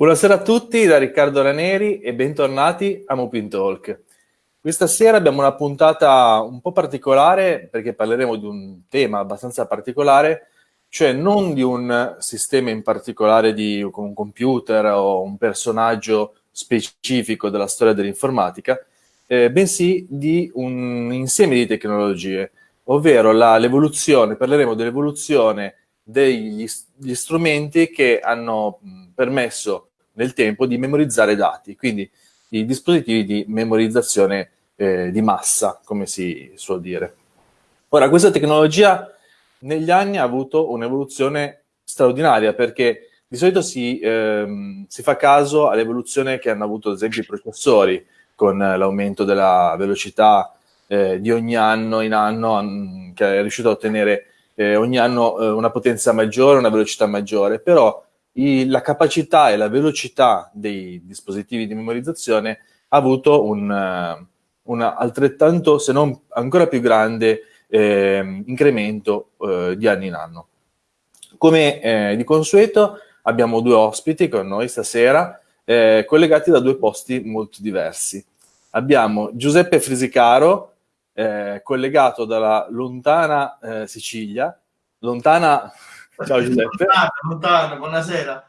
Buonasera a tutti da Riccardo Raneri e bentornati a Mopin Talk. Questa sera abbiamo una puntata un po' particolare perché parleremo di un tema abbastanza particolare, cioè non di un sistema in particolare di un computer o un personaggio specifico della storia dell'informatica, eh, bensì di un insieme di tecnologie, ovvero l'evoluzione, parleremo dell'evoluzione degli strumenti che hanno permesso nel tempo di memorizzare dati, quindi i dispositivi di memorizzazione eh, di massa, come si suol dire. Ora, questa tecnologia negli anni ha avuto un'evoluzione straordinaria perché di solito si, ehm, si fa caso all'evoluzione che hanno avuto ad esempio i processori con l'aumento della velocità eh, di ogni anno in anno che è riuscito a ottenere eh, ogni anno eh, una potenza maggiore, una velocità maggiore, però i, la capacità e la velocità dei dispositivi di memorizzazione ha avuto un, uh, un altrettanto, se non ancora più grande, eh, incremento eh, di anno in anno. Come eh, di consueto abbiamo due ospiti con noi stasera, eh, collegati da due posti molto diversi. Abbiamo Giuseppe Frisicaro, eh, collegato dalla lontana eh, Sicilia, lontana Ciao Giuseppe. Lontana, lontana, buonasera.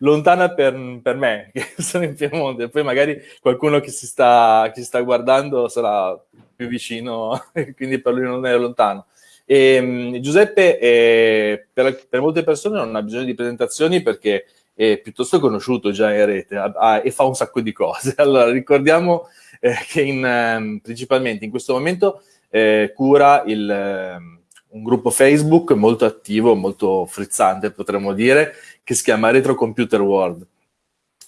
Lontana per, per, me, che sono in Piemonte, poi magari qualcuno che si sta, che si sta guardando sarà più vicino, quindi per lui non è lontano. E, um, Giuseppe è, per, per, molte persone non ha bisogno di presentazioni perché è piuttosto conosciuto già in rete ha, ha, e fa un sacco di cose. Allora ricordiamo eh, che in, um, principalmente in questo momento eh, cura il... Un gruppo Facebook molto attivo, molto frizzante potremmo dire, che si chiama Retro Computer World.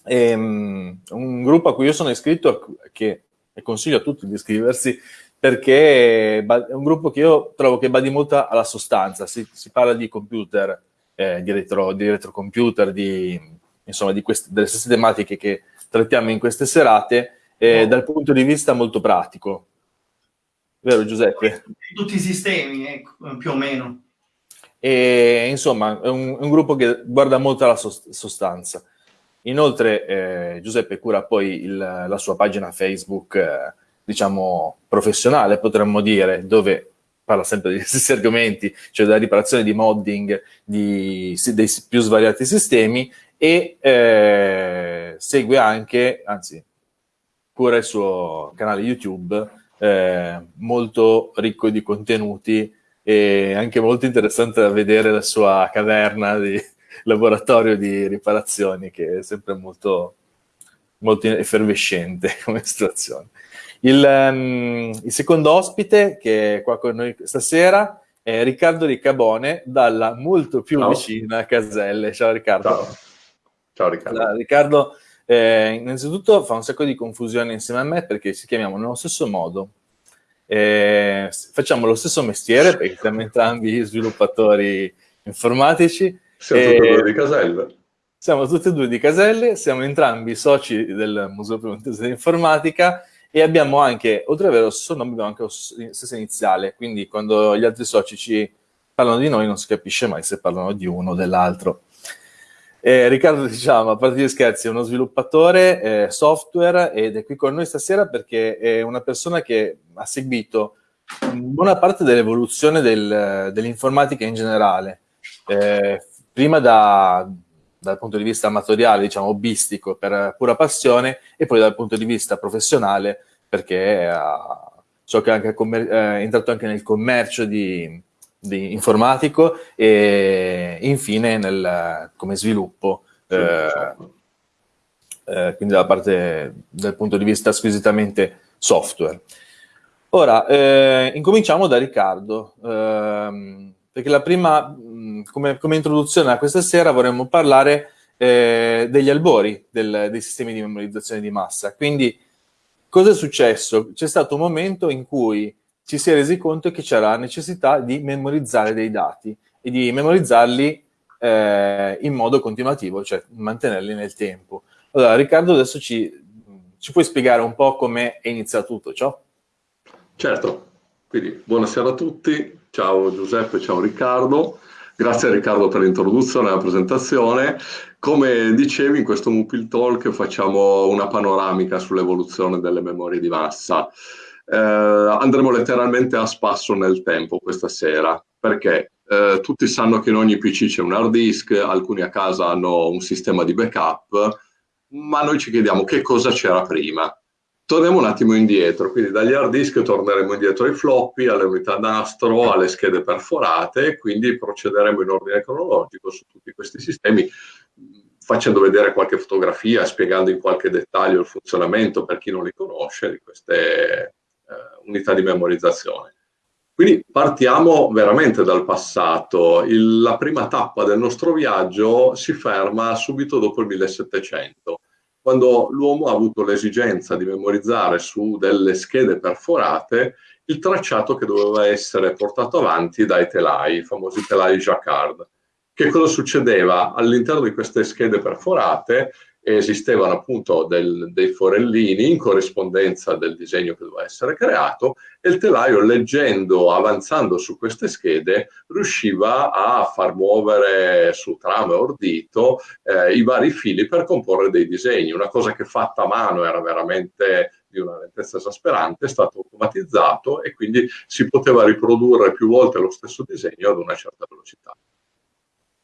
È um, un gruppo a cui io sono iscritto che e consiglio a tutti di iscriversi perché è un gruppo che io trovo che badi molto alla sostanza, si, si parla di computer, eh, di, retro, di retrocomputer, di, insomma di queste, delle stesse tematiche che trattiamo in queste serate eh, no. dal punto di vista molto pratico, vero Giuseppe? Tutti i sistemi, eh, più o meno. E, insomma, è un, un, gruppo che guarda molto alla sostanza. Inoltre eh, Giuseppe cura poi il, la sua pagina Facebook, eh, diciamo, professionale, potremmo dire, dove parla sempre degli stessi argomenti, cioè della riparazione di modding di, dei più svariati sistemi e eh, segue anche, anzi, cura il suo canale YouTube eh, molto ricco di contenuti e anche molto interessante da vedere la sua caverna di laboratorio di riparazioni che è sempre molto, molto effervescente come situazione. Il, um, il, secondo ospite che è qua con noi stasera è Riccardo Riccabone dalla molto più Ciao. vicina Caselle. Ciao Riccardo. Ciao, Ciao Riccardo. Allora, Riccardo eh, innanzitutto fa un sacco di confusione insieme a me perché ci chiamiamo nello stesso modo. Eh, facciamo lo stesso mestiere perché siamo entrambi sviluppatori informatici. Siamo tutti e due di Caselle. Siamo tutti e due di Caselle, siamo entrambi soci del Museo Piemontese dell'Informatica e abbiamo anche, oltre ad avere lo stesso nome, abbiamo anche lo stesso iniziale, quindi quando gli altri soci ci parlano di noi non si capisce mai se parlano di uno o dell'altro. Eh, Riccardo, diciamo, a parte gli scherzi, è uno sviluppatore eh, software ed è qui con noi stasera perché è una persona che ha seguito buona parte dell'evoluzione del, dell'informatica in generale. Eh, prima da, dal punto di vista amatoriale, diciamo, hobbistico, per pura passione, e poi dal punto di vista professionale, perché ha, so che anche, eh, è entrato anche nel commercio di di informatico e infine nel, come sviluppo, eh, eh, quindi dalla parte dal punto di vista squisitamente software. Ora, eh, incominciamo da Riccardo, ehm, perché la prima, come, come, introduzione a questa sera vorremmo parlare eh, degli albori del, dei sistemi di memorizzazione di massa. Quindi, cosa è successo? C'è stato un momento in cui ci si è resi conto che c'era necessità di memorizzare dei dati e di memorizzarli eh, in modo continuativo, cioè mantenerli nel tempo. Allora, Riccardo, adesso ci, ci puoi spiegare un po' come è iniziato tutto ciò? Certo, quindi buonasera a tutti, ciao Giuseppe, ciao Riccardo. Grazie Riccardo per l'introduzione e la presentazione. Come dicevi, in questo Mupil Talk facciamo una panoramica sull'evoluzione delle memorie di massa. Eh, andremo letteralmente a spasso nel tempo questa sera, perché eh, tutti sanno che in ogni PC c'è un hard disk, alcuni a casa hanno un sistema di backup, ma noi ci chiediamo che cosa c'era prima. Torniamo un attimo indietro, quindi dagli hard disk torneremo indietro ai floppy, alle unità nastro, alle schede perforate, quindi procederemo in ordine cronologico su tutti questi sistemi, facendo vedere qualche fotografia, spiegando in qualche dettaglio il funzionamento per chi non li conosce di queste unità di memorizzazione. Quindi partiamo veramente dal passato. Il, la prima tappa del nostro viaggio si ferma subito dopo il 1700 quando l'uomo ha avuto l'esigenza di memorizzare su delle schede perforate il tracciato che doveva essere portato avanti dai telai, i famosi telai Jacquard. Che cosa succedeva? All'interno di queste schede perforate esistevano appunto del, dei forellini in corrispondenza del disegno che doveva essere creato e il telaio leggendo, avanzando su queste schede, riusciva a far muovere su trame o ordito eh, i vari fili per comporre dei disegni. Una cosa che fatta a mano era veramente di una lentezza esasperante, è stato automatizzato e quindi si poteva riprodurre più volte lo stesso disegno ad una certa velocità.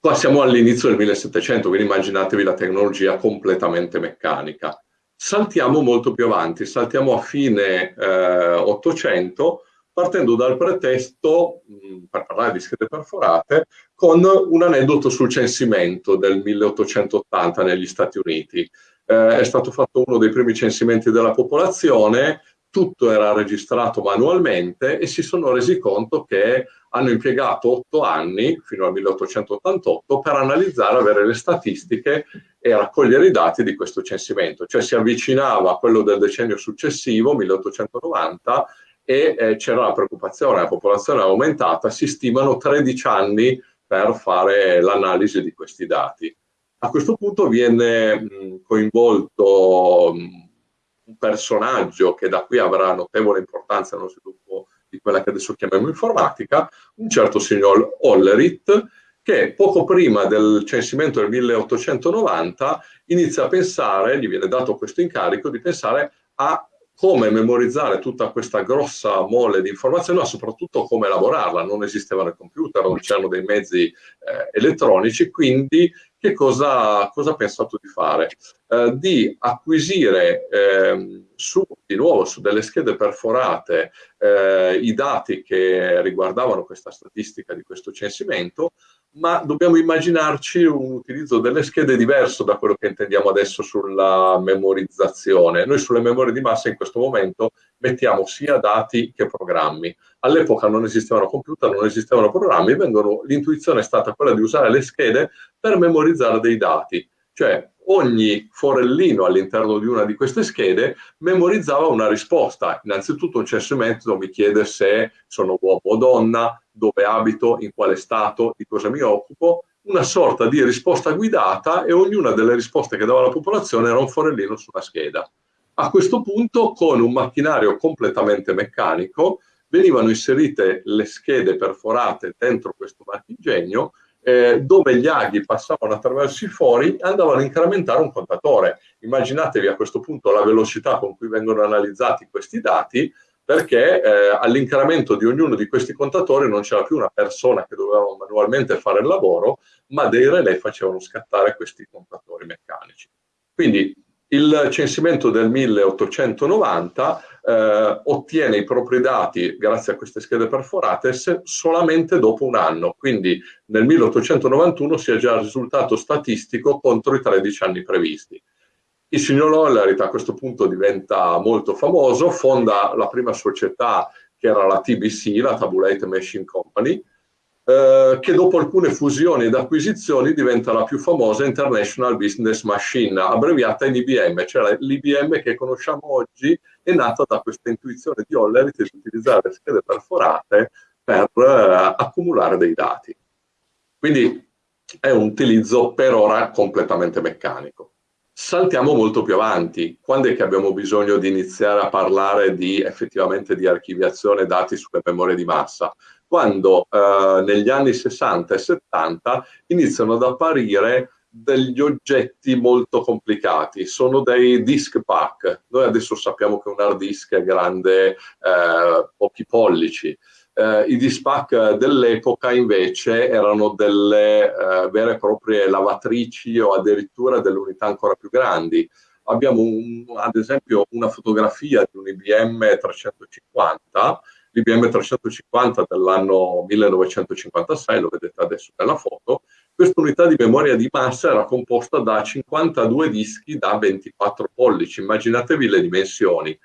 Qua siamo all'inizio del 1700, quindi immaginatevi la tecnologia completamente meccanica. Saltiamo molto più avanti, saltiamo a fine eh, 800, partendo dal pretesto, mh, per parlare di schede perforate, con un aneddoto sul censimento del 1880 negli Stati Uniti. Eh, è stato fatto uno dei primi censimenti della popolazione, tutto era registrato manualmente e si sono resi conto che hanno impiegato otto anni, fino al 1888, per analizzare, avere le statistiche e raccogliere i dati di questo censimento. Cioè si avvicinava a quello del decennio successivo, 1890, e eh, c'era la preoccupazione, la popolazione è aumentata, si stimano 13 anni per fare l'analisi di questi dati. A questo punto viene mh, coinvolto mh, un personaggio che da qui avrà notevole importanza nello sviluppo di quella che adesso chiamiamo informatica, un certo signor Ollerit, che poco prima del censimento del 1890 inizia a pensare, gli viene dato questo incarico, di pensare a come memorizzare tutta questa grossa mole di informazioni, ma soprattutto come elaborarla. Non esistevano i computer, non c'erano dei mezzi eh, elettronici, quindi che cosa, cosa ha pensato di fare? Eh, di acquisire eh, su, di nuovo su delle schede perforate eh, i dati che riguardavano questa statistica di questo censimento, ma dobbiamo immaginarci un utilizzo delle schede diverso da quello che intendiamo adesso sulla memorizzazione. Noi sulle memorie di massa in questo momento mettiamo sia dati che programmi. All'epoca non esistevano computer, non esistevano programmi, l'intuizione è stata quella di usare le schede per memorizzare dei dati. Cioè ogni forellino all'interno di una di queste schede memorizzava una risposta. Innanzitutto un censimento mi chiede se sono uomo o donna, dove abito, in quale stato, di cosa mi occupo, una sorta di risposta guidata e ognuna delle risposte che dava la popolazione era un forellino su una scheda. A questo punto, con un macchinario completamente meccanico, venivano inserite le schede perforate dentro questo marchingegno eh, dove gli aghi passavano attraverso i fori andavano a incrementare un contatore. Immaginatevi a questo punto la velocità con cui vengono analizzati questi dati, perché eh, all'incremento di ognuno di questi contatori non c'era più una persona che doveva manualmente fare il lavoro, ma dei relay facevano scattare questi contatori meccanici. Quindi il censimento del 1890 eh, ottiene i propri dati grazie a queste schede perforate solamente dopo un anno, quindi nel 1891 si è già il risultato statistico contro i 13 anni previsti. Il signor Lollerit a questo punto diventa molto famoso, fonda la prima società che era la TBC, la Tabulate Machine Company, eh, che dopo alcune fusioni ed acquisizioni diventa la più famosa International Business Machine, abbreviata in IBM, cioè l'IBM che conosciamo oggi è nata da questa intuizione di Hollerith di utilizzare schede perforate per eh, accumulare dei dati. Quindi è un utilizzo per ora completamente meccanico. Saltiamo molto più avanti. Quando è che abbiamo bisogno di iniziare a parlare di effettivamente di archiviazione dati sulle memorie di massa? Quando eh, negli anni 60 e 70 iniziano ad apparire degli oggetti molto complicati, sono dei disk pack. Noi adesso sappiamo che un hard disk è grande eh, pochi pollici. Eh, I disk pack dell'epoca invece erano delle eh, vere e proprie lavatrici o addirittura delle unità ancora più grandi. Abbiamo un, ad esempio una fotografia di un IBM 350 l'IBM 350 dell'anno 1956, lo vedete adesso nella foto, questa unità di memoria di massa era composta da 52 dischi da 24 pollici, immaginatevi le dimensioni.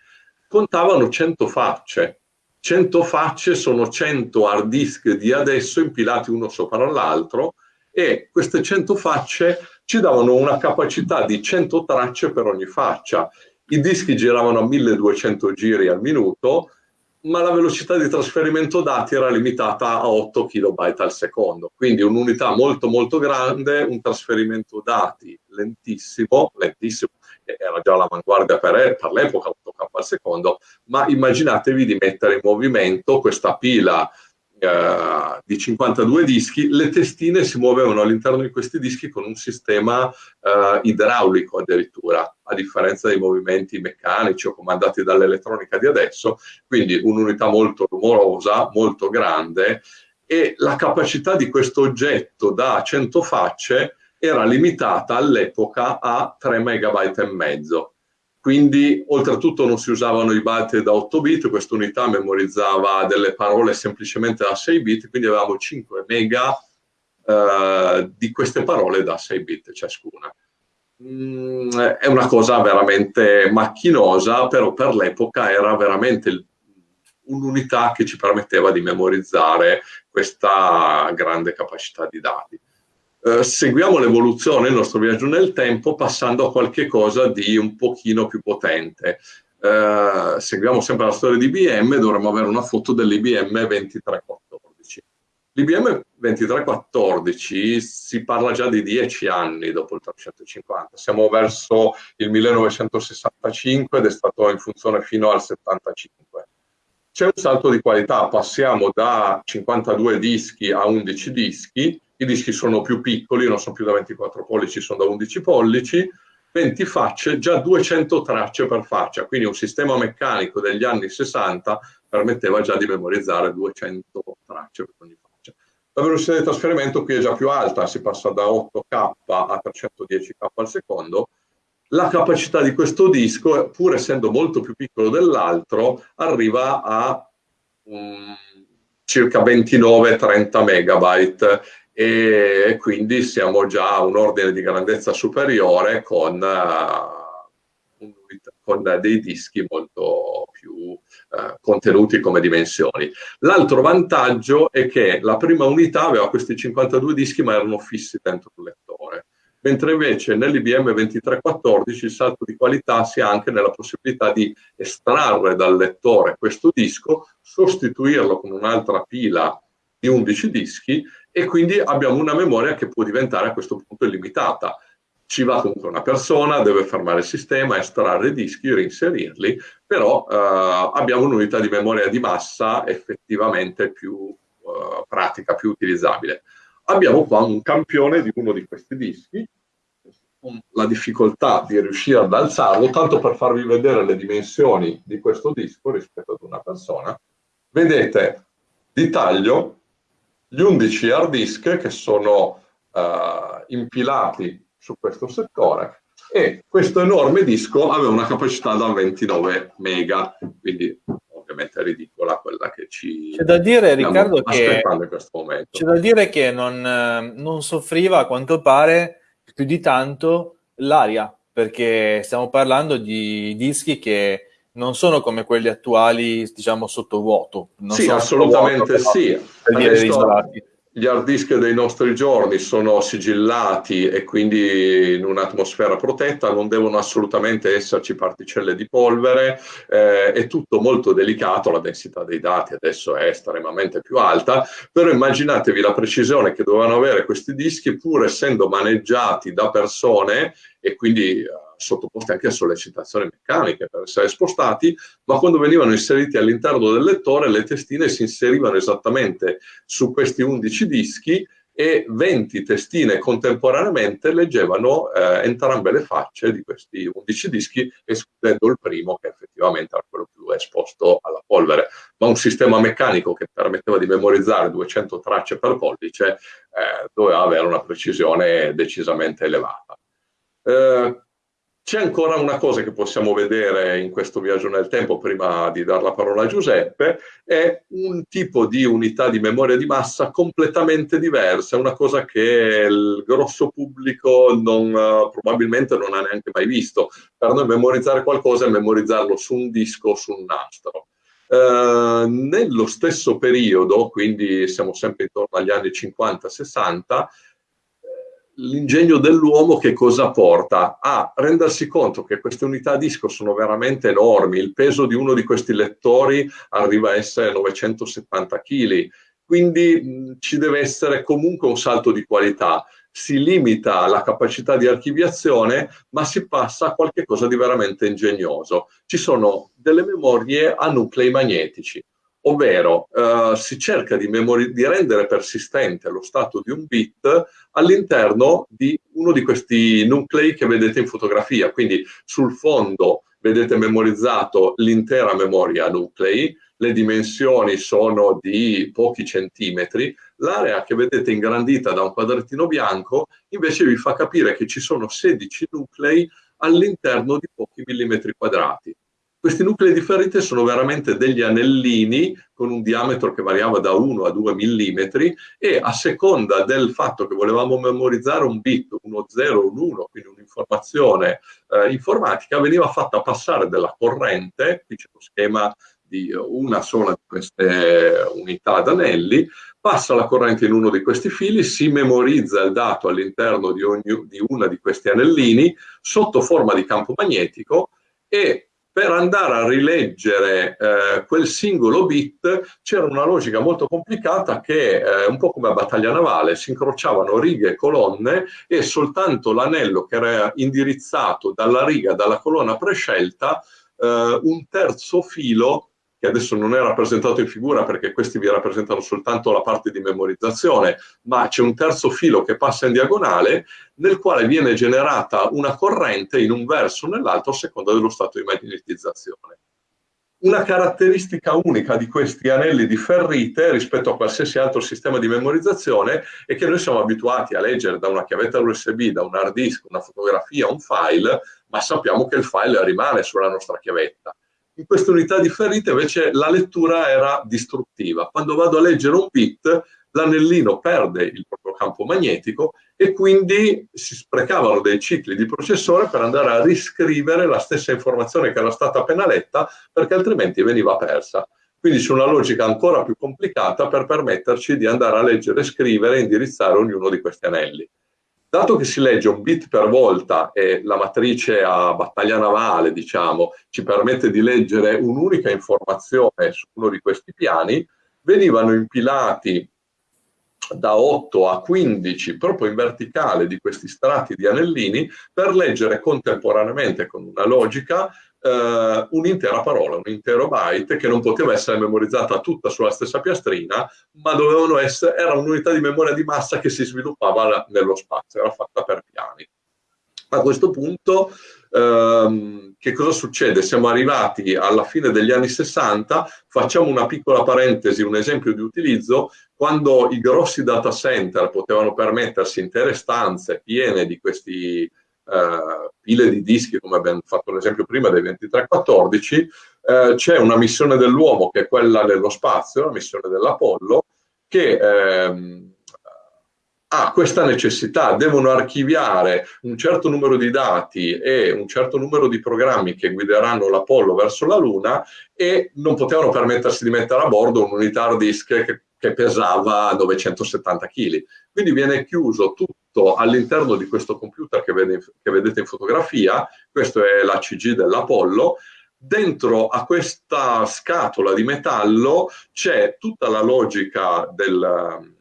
Contavano 100 facce, 100 facce sono 100 hard disk di adesso impilati uno sopra l'altro e queste 100 facce ci davano una capacità di 100 tracce per ogni faccia. I dischi giravano a 1200 giri al minuto, ma la velocità di trasferimento dati era limitata a 8 kB al secondo, quindi un'unità molto molto grande, un trasferimento dati lentissimo, lentissimo, era già l'avanguardia per, per l'epoca, 8K al secondo, ma immaginatevi di mettere in movimento questa pila eh, di 52 dischi, le testine si muovevano all'interno di questi dischi con un sistema eh, idraulico addirittura, a differenza dei movimenti meccanici o comandati dall'elettronica di adesso, quindi un'unità molto rumorosa, molto grande e la capacità di questo oggetto da 100 facce era limitata all'epoca a 3 megabyte e mezzo quindi oltretutto non si usavano i byte da 8 bit, questa unità memorizzava delle parole semplicemente da 6 bit, quindi avevamo 5 mega eh, di queste parole da 6 bit ciascuna. Mm, è una cosa veramente macchinosa, però per l'epoca era veramente un'unità che ci permetteva di memorizzare questa grande capacità di dati. Eh, seguiamo l'evoluzione, il nostro viaggio nel tempo, passando a qualche cosa di un pochino più potente. Eh, seguiamo sempre la storia di IBM, dovremmo avere una foto dell'IBM 2314. L'IBM 2314 si parla già di 10 anni dopo il 350, siamo verso il 1965 ed è stato in funzione fino al 75. C'è un salto di qualità, passiamo da 52 dischi a 11 dischi, i dischi sono più piccoli, non sono più da 24 pollici, sono da 11 pollici, 20 facce, già 200 tracce per faccia, quindi un sistema meccanico degli anni 60 permetteva già di memorizzare 200 tracce per ogni faccia. La velocità di trasferimento qui è già più alta, si passa da 8K a 310K al secondo, la capacità di questo disco, pur essendo molto più piccolo dell'altro, arriva a um, circa 29-30 megabyte e quindi siamo già a un ordine di grandezza superiore con, uh, con dei dischi molto più uh, contenuti come dimensioni. L'altro vantaggio è che la prima unità aveva questi 52 dischi ma erano fissi dentro il lettore mentre invece nell'IBM 2314 il salto di qualità si ha anche nella possibilità di estrarre dal lettore questo disco, sostituirlo con un'altra pila di 11 dischi e quindi abbiamo una memoria che può diventare a questo punto illimitata. Ci va comunque una persona, deve fermare il sistema, estrarre i dischi, reinserirli, però eh, abbiamo un'unità di memoria di massa effettivamente più eh, pratica, più utilizzabile. Abbiamo qua un campione di uno di questi dischi, la difficoltà di riuscire ad alzarlo, tanto per farvi vedere le dimensioni di questo disco rispetto ad una persona. Vedete di taglio gli 11 hard disk che sono uh, impilati su questo settore e questo enorme disco aveva una capacità da 29 mega, quindi ovviamente ridicola quella che ci c'è da dire Riccardo che c'è da dire che non, non soffriva a quanto pare più di tanto l'aria perché stiamo parlando di dischi che non sono come quelli attuali, diciamo, sottovuoto. sì, assolutamente vuoto, sì. Isolati. gli hard disk dei nostri giorni sono sigillati e quindi in un'atmosfera protetta, non devono assolutamente esserci particelle di polvere, eh, è tutto molto delicato, la densità dei dati adesso è estremamente più alta, però immaginatevi la precisione che dovevano avere questi dischi pur essendo maneggiati da persone e quindi sottoposti anche a sollecitazioni meccaniche per essere spostati, ma quando venivano inseriti all'interno del lettore le testine si inserivano esattamente su questi 11 dischi e 20 testine contemporaneamente leggevano eh, entrambe le facce di questi 11 dischi, escludendo il primo che effettivamente era quello più esposto alla polvere. Ma un sistema meccanico che permetteva di memorizzare 200 tracce per pollice eh, doveva avere una precisione decisamente elevata. Eh, c'è ancora una cosa che possiamo vedere in questo viaggio nel tempo, prima di dare la parola a Giuseppe, è un tipo di unità di memoria di massa completamente diversa, una cosa che il grosso pubblico non, probabilmente non ha neanche mai visto. Per noi memorizzare qualcosa è memorizzarlo su un disco o su un nastro. Uh, nello stesso periodo, quindi siamo sempre intorno agli anni 50-60, l'ingegno dell'uomo che cosa porta? A rendersi conto che queste unità disco sono veramente enormi, il peso di uno di questi lettori arriva a essere 970 kg, quindi mh, ci deve essere comunque un salto di qualità. Si limita la capacità di archiviazione, ma si passa a qualcosa di veramente ingegnoso. Ci sono delle memorie a nuclei magnetici ovvero eh, si cerca di, di, rendere persistente lo stato di un bit all'interno di uno di questi nuclei che vedete in fotografia, quindi sul fondo vedete memorizzato l'intera memoria nuclei, le dimensioni sono di pochi centimetri, l'area che vedete ingrandita da un quadrettino bianco invece vi fa capire che ci sono 16 nuclei all'interno di pochi millimetri quadrati. Questi nuclei differenti sono veramente degli anellini con un diametro che variava da 1 a 2 mm e a seconda del fatto che volevamo memorizzare un bit, uno 0, un 1, quindi un'informazione eh, informatica, veniva fatta passare della corrente, qui c'è lo schema di una sola di queste unità d'anelli, passa la corrente in uno di questi fili, si memorizza il dato all'interno di, di una di questi anellini sotto forma di campo magnetico e per andare a rileggere eh, quel singolo bit c'era una logica molto complicata che eh, un po' come a battaglia navale si incrociavano righe e colonne e soltanto l'anello che era indirizzato dalla riga, dalla colonna prescelta, eh, un terzo filo che adesso non è rappresentato in figura perché questi vi rappresentano soltanto la parte di memorizzazione, ma c'è un terzo filo che passa in diagonale nel quale viene generata una corrente in un verso o nell'altro a seconda dello stato di magnetizzazione. Una caratteristica unica di questi anelli di ferrite rispetto a qualsiasi altro sistema di memorizzazione è che noi siamo abituati a leggere da una chiavetta USB, da un hard disk, una fotografia, un file, ma sappiamo che il file rimane sulla nostra chiavetta in queste unità differite invece la lettura era distruttiva. Quando vado a leggere un bit, l'anellino perde il proprio campo magnetico e quindi si sprecavano dei cicli di processore per andare a riscrivere la stessa informazione che era stata appena letta perché altrimenti veniva persa. Quindi c'è una logica ancora più complicata per permetterci di andare a leggere, scrivere e indirizzare ognuno di questi anelli. Dato che si legge un bit per volta e la matrice a battaglia navale, diciamo, ci permette di leggere un'unica informazione su uno di questi piani, venivano impilati da 8 a 15 proprio in verticale di questi strati di anellini per leggere contemporaneamente con una logica eh, un'intera parola, un intero byte che non poteva essere memorizzata tutta sulla stessa piastrina, ma dovevano essere, era un'unità di memoria di massa che si sviluppava nello spazio, era fatta per piani. A questo punto ehm, che cosa succede? Siamo arrivati alla fine degli anni 60, facciamo una piccola parentesi, un esempio di utilizzo, quando i grossi data center potevano permettersi intere stanze piene di questi eh, pile di dischi, come abbiamo fatto l'esempio prima dei 2314, eh, c'è una missione dell'uomo che è quella nello spazio, la missione dell'Apollo, che ehm, ha questa necessità, devono archiviare un certo numero di dati e un certo numero di programmi che guideranno l'Apollo verso la Luna e non potevano permettersi di mettere a bordo un'unità hard disk che che pesava 970 kg. Quindi viene chiuso tutto all'interno di questo computer che, vede, che vedete in fotografia, questo è l'ACG dell'Apollo, dentro a questa scatola di metallo c'è tutta la logica del,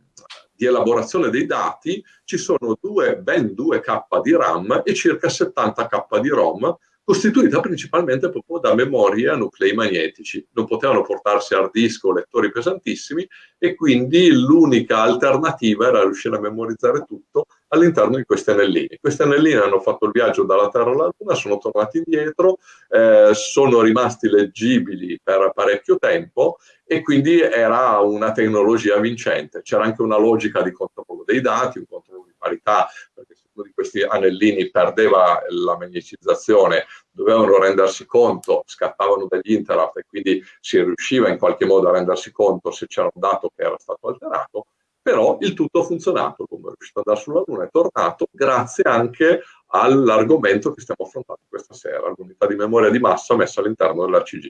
di elaborazione dei dati, ci sono due, ben 2K di RAM e circa 70K di ROM, costituita principalmente proprio da memorie a nuclei magnetici. Non potevano portarsi hard disk o lettori pesantissimi e quindi l'unica alternativa era riuscire a memorizzare tutto all'interno di questi anellini. Questi anellini hanno fatto il viaggio dalla Terra alla Luna, sono tornati indietro, eh, sono rimasti leggibili per parecchio tempo e quindi era una tecnologia vincente. C'era anche una logica di controllo dei dati, un controllo di parità, perché uno di questi anellini perdeva la magneticizzazione, dovevano rendersi conto, scattavano degli interrupt e quindi si riusciva in qualche modo a rendersi conto se c'era un dato che era stato alterato, però il tutto ha funzionato, come è riuscito ad andare sulla Luna, è tornato grazie anche all'argomento che stiamo affrontando questa sera, l'unità di memoria di massa messa all'interno dell'ACG.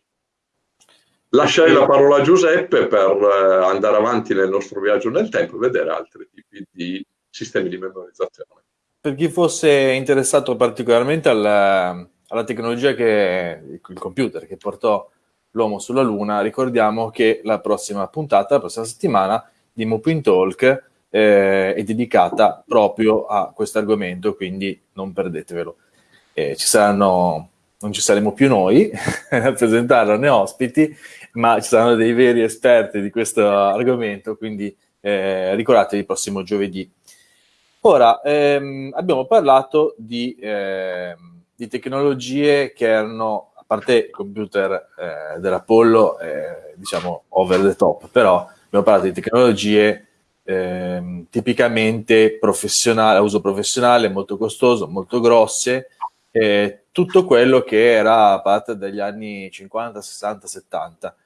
Lasciare la parola a Giuseppe per eh, andare avanti nel nostro viaggio nel tempo e vedere altri tipi di sistemi di memorizzazione per chi fosse interessato particolarmente alla, alla tecnologia che il computer che portò l'uomo sulla Luna, ricordiamo che la prossima puntata, la prossima settimana di Mopin Talk eh, è dedicata proprio a questo argomento, quindi non perdetevelo. Eh, ci saranno, non ci saremo più noi a presentarlo né ospiti, ma ci saranno dei veri esperti di questo argomento, quindi eh, ricordatevi il prossimo giovedì Ora, ehm, abbiamo parlato di, eh, di, tecnologie che erano, a parte il computer eh, dell'Apollo, eh, diciamo over the top, però abbiamo parlato di tecnologie ehm, tipicamente professionali, a uso professionale, molto costoso, molto grosse, tutto quello che era parte degli anni 50, 60, 70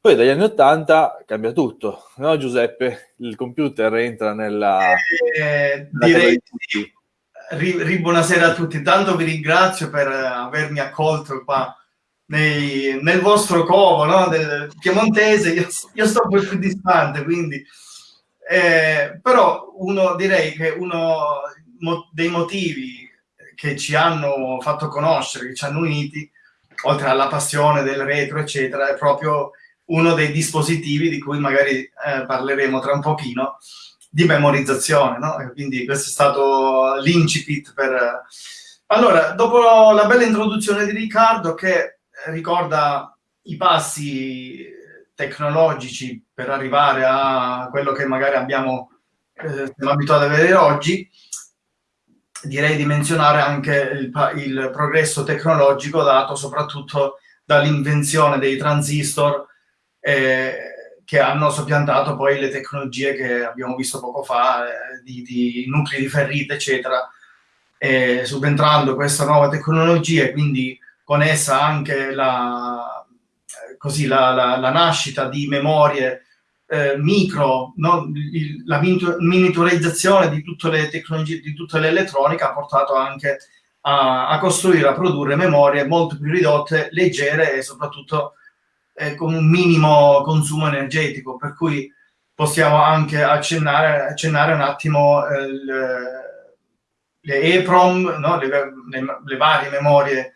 poi dagli anni 80 cambia tutto, no Giuseppe? Il computer entra nella... Eh, direi sì. Ri, buonasera a tutti, tanto vi ringrazio per avermi accolto qua nei, nel vostro covo no? del piemontese, io, io sto un po' più distante, quindi... Eh, però uno, direi che uno dei motivi che ci hanno fatto conoscere, che ci hanno uniti, oltre alla passione del retro, eccetera, è proprio uno dei dispositivi di cui magari eh, parleremo tra un pochino, di memorizzazione, no? Quindi questo è stato l'incipit per... Allora, dopo la bella introduzione di Riccardo che ricorda i passi tecnologici per arrivare a quello che magari abbiamo eh, siamo abituati ad avere oggi, direi di menzionare anche il, il progresso tecnologico dato soprattutto dall'invenzione dei transistor eh, che hanno soppiantato poi le tecnologie che abbiamo visto poco fa, eh, di, di, nuclei di ferrite, eccetera, eh, subentrando questa nuova tecnologia quindi con essa anche la, così, la, la, la nascita di memorie eh, micro, no? Il, la miniaturizzazione di tutte le tecnologie, di tutta l'elettronica ha portato anche a, a, costruire, a produrre memorie molto più ridotte, leggere e soprattutto eh, con un minimo consumo energetico, per cui possiamo anche accennare, accennare un attimo eh, le, le EEPROM, no? le, le, le, varie memorie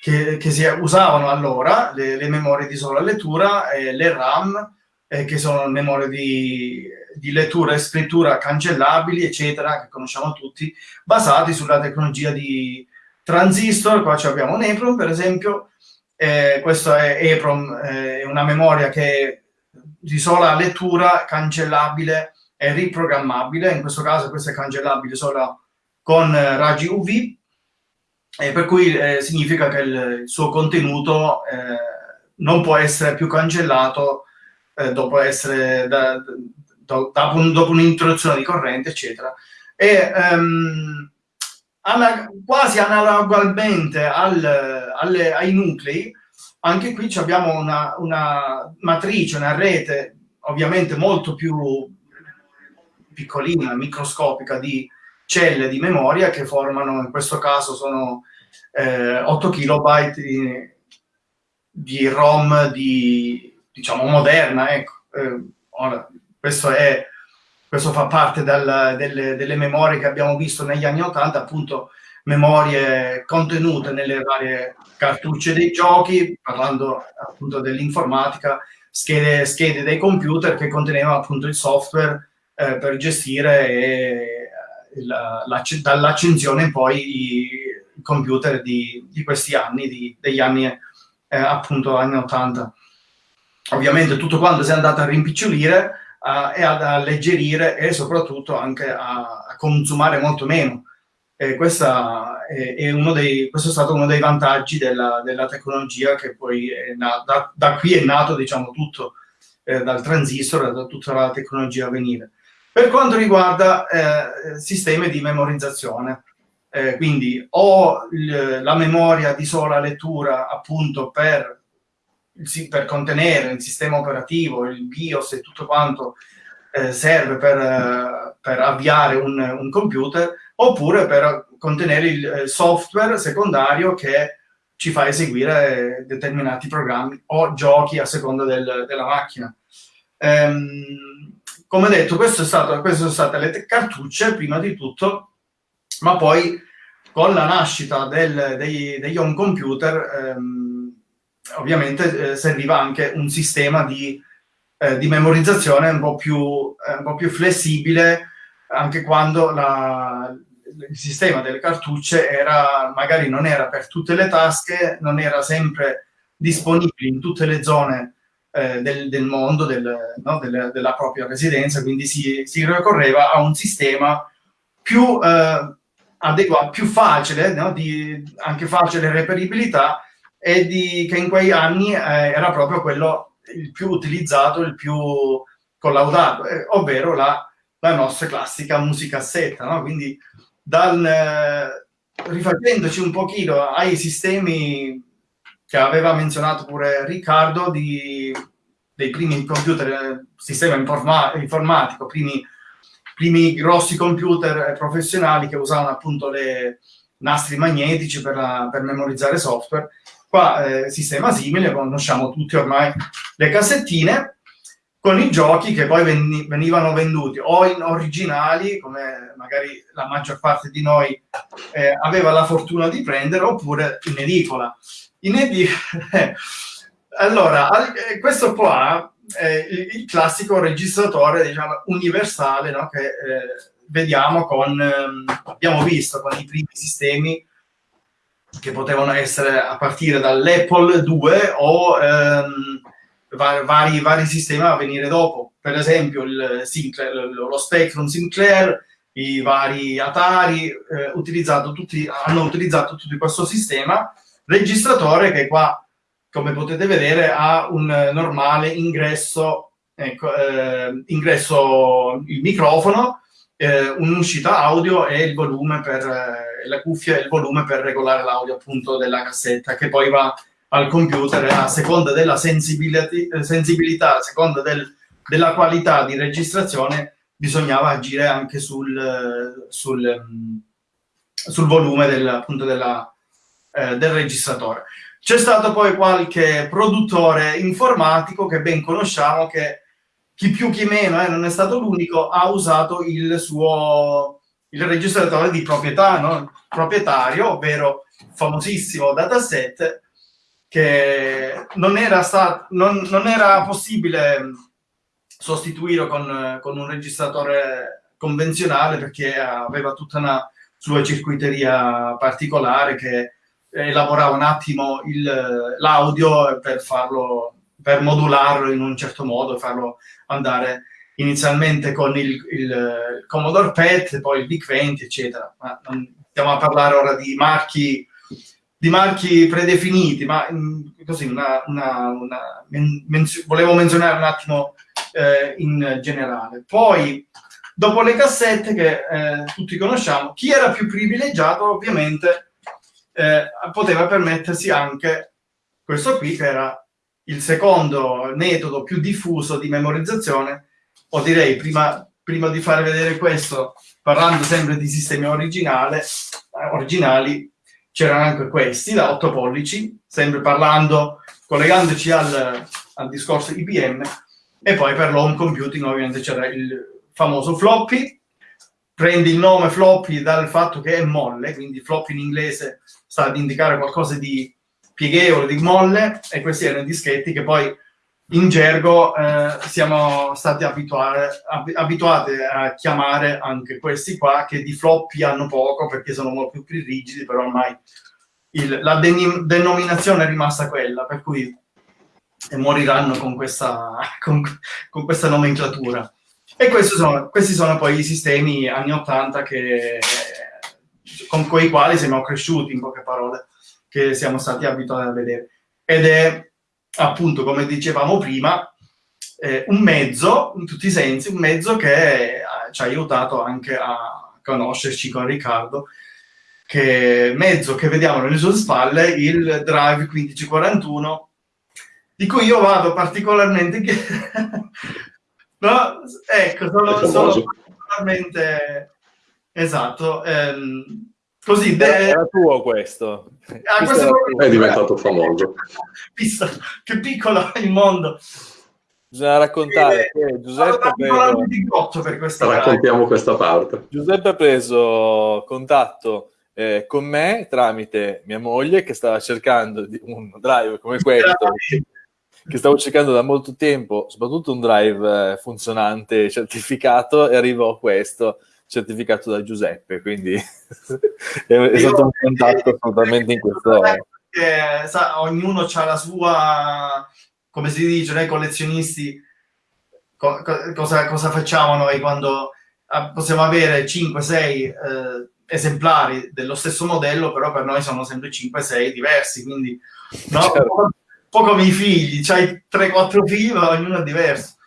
che, che, si usavano allora, le, le memorie di sola lettura, e le RAM, eh, che sono memorie di, di lettura e scrittura cancellabili, eccetera, che conosciamo tutti, basati sulla tecnologia di transistor. Qua abbiamo un EEPROM, per esempio, eh, questo è EPROM, eh, è una memoria che di sola lettura, cancellabile e riprogrammabile. In questo caso questo è cancellabile solo con eh, raggi UV, eh, per cui eh, significa che il, il suo contenuto eh, non può essere più cancellato dopo, essere da, da, da, dopo un'introduzione di corrente, eccetera. E, um, quasi analogamente al, alle, ai nuclei, anche qui abbiamo una, una, matrice, una rete ovviamente molto più piccolina, microscopica di celle di memoria che formano, in questo caso sono eh, 8 kilobyte di, di ROM di, diciamo, moderna, ecco, eh, Ora, questo, è, questo fa parte del, delle, delle memorie che abbiamo visto negli anni 80, appunto memorie contenute nelle varie cartucce dei giochi, parlando appunto dell'informatica, schede, schede dei computer che contenevano appunto il software eh, per gestire e, dall'accensione poi i, computer di, di, questi anni, di, degli anni eh, appunto anni 80. Ovviamente tutto quanto si è andato a rimpicciolire eh, e ad alleggerire e soprattutto anche a, a consumare molto meno eh, questa è, è dei, questo è stato uno dei vantaggi della, della tecnologia che poi da, da, qui è nato diciamo tutto eh, dal transistor da tutta la tecnologia a venire. Per quanto riguarda eh, sistemi di memorizzazione, eh, quindi o la memoria di sola lettura appunto per, per, contenere il sistema operativo, il BIOS e tutto quanto eh, serve per, per avviare un, un computer, oppure per contenere il eh, software secondario che ci fa eseguire determinati programmi o giochi a seconda del, della macchina. Ehm, come detto, queste sono state le cartucce prima di tutto, ma poi con la nascita del, dei, degli home computer ehm, ovviamente eh, serviva anche un sistema di, eh, di memorizzazione un po, più, eh, un po' più flessibile anche quando la, il sistema delle cartucce era, magari non era per tutte le tasche, non era sempre disponibile in tutte le zone eh, del, del, mondo, del, no, del, della propria residenza, quindi si, si, ricorreva a un sistema più eh, adeguato, più facile, no, di, anche facile reperibilità e di, che in quei anni eh, era proprio quello il più utilizzato, il più collaudato, eh, ovvero la, la nostra classica musicassetta, no? quindi dal, eh, rifacendoci un pochino ai sistemi che aveva menzionato pure Riccardo di, dei primi computer, eh, sistema informa informatico, primi, primi grossi computer professionali che usavano appunto le nastri magnetici per, la, per memorizzare software. Qua eh, sistema simile, conosciamo tutti ormai le cassettine, con i giochi che poi venivano venduti o in originali, come magari la maggior parte di noi eh, aveva la fortuna di prendere, oppure in edicola. In edicola... allora, eh, questo qua è il, classico registratore diciamo, universale no? che eh, vediamo con, ehm, abbiamo visto con i primi sistemi che potevano essere a partire dall'Apple 2 o... Ehm, vari, vari sistemi a venire dopo. Per esempio Sinclair, lo Spectrum Sinclair, i vari Atari eh, utilizzato tutti, hanno utilizzato tutto questo sistema registratore che qua, come potete vedere, ha un normale ingresso, ecco, eh, ingresso il microfono, eh, un'uscita audio e il volume per eh, la cuffia e il volume per regolare l'audio appunto della cassetta che poi va al computer a seconda della sensibilità, a seconda del, della qualità di registrazione, bisognava agire anche sul, sul, sul volume del, appunto della, eh, del registratore. C'è stato poi qualche produttore informatico che ben conosciamo che chi più chi meno, eh, non è stato l'unico, ha usato il suo il registratore di proprietà, no? proprietario, ovvero famosissimo dataset che non era, stato, non, non era possibile sostituire con, con, un registratore convenzionale perché aveva tutta una sua circuiteria particolare che elaborava un attimo l'audio per farlo per modularlo in un certo modo, farlo andare inizialmente con il, il Commodore PET, poi il VIC 20, eccetera. Ma non stiamo a parlare ora di marchi di marchi predefiniti, ma mm, così una, una, una menzio, volevo menzionare un attimo eh, in generale. Poi, dopo le cassette che eh, tutti conosciamo, chi era più privilegiato ovviamente eh, poteva permettersi anche questo qui, che era il secondo metodo più diffuso di memorizzazione, o direi prima, prima di fare vedere questo, parlando sempre di sistemi originali, originali c'erano anche questi da 8 pollici, sempre parlando, collegandoci al, al discorso IBM, e poi per l'home computing ovviamente c'era il famoso floppy, prendi il nome floppy dal fatto che è molle, quindi floppy in inglese sta ad indicare qualcosa di pieghevole, di molle, e questi erano i dischetti che poi in gergo eh, siamo stati abituati, abituati a chiamare anche questi qua, che di floppy hanno poco perché sono molto più rigidi, però ormai il, la denominazione è rimasta quella, per cui moriranno con questa, con, con questa nomenclatura. E sono, questi sono poi i sistemi anni 80 che, con quei quali siamo cresciuti, in poche parole, che siamo stati abituati a vedere. Ed è appunto, come dicevamo prima, eh, un mezzo, in tutti i sensi, un mezzo che eh, ci ha aiutato anche a conoscerci con Riccardo, che mezzo che vediamo nelle sue spalle, il Drive 1541, di cui io vado particolarmente... no? Ecco, sono, sono particolarmente... Esatto. Ehm, così... De... Era tuo questo. Ah, questo è, è diventato famoso. Visto che piccolo è il mondo. Bisogna raccontare eh, che Giuseppe ha preso... per questa Raccontiamo questa parte. Giuseppe ha preso contatto eh, con me tramite mia moglie che stava cercando un drive come questo che stavo cercando da molto tempo, soprattutto un drive eh, funzionante, certificato, e arrivò questo certificato da Giuseppe, quindi è, stato un contatto assolutamente in questo... Eh, sa, ognuno ha la sua, come si dice, noi collezionisti, co- cosa, cosa, facciamo noi quando ah, possiamo avere 5-6 eh, esemplari dello stesso modello, però per noi sono sempre 5-6 diversi, quindi no? certo. un po' come i figli, c'hai 3-4 figli, ma ognuno è diverso.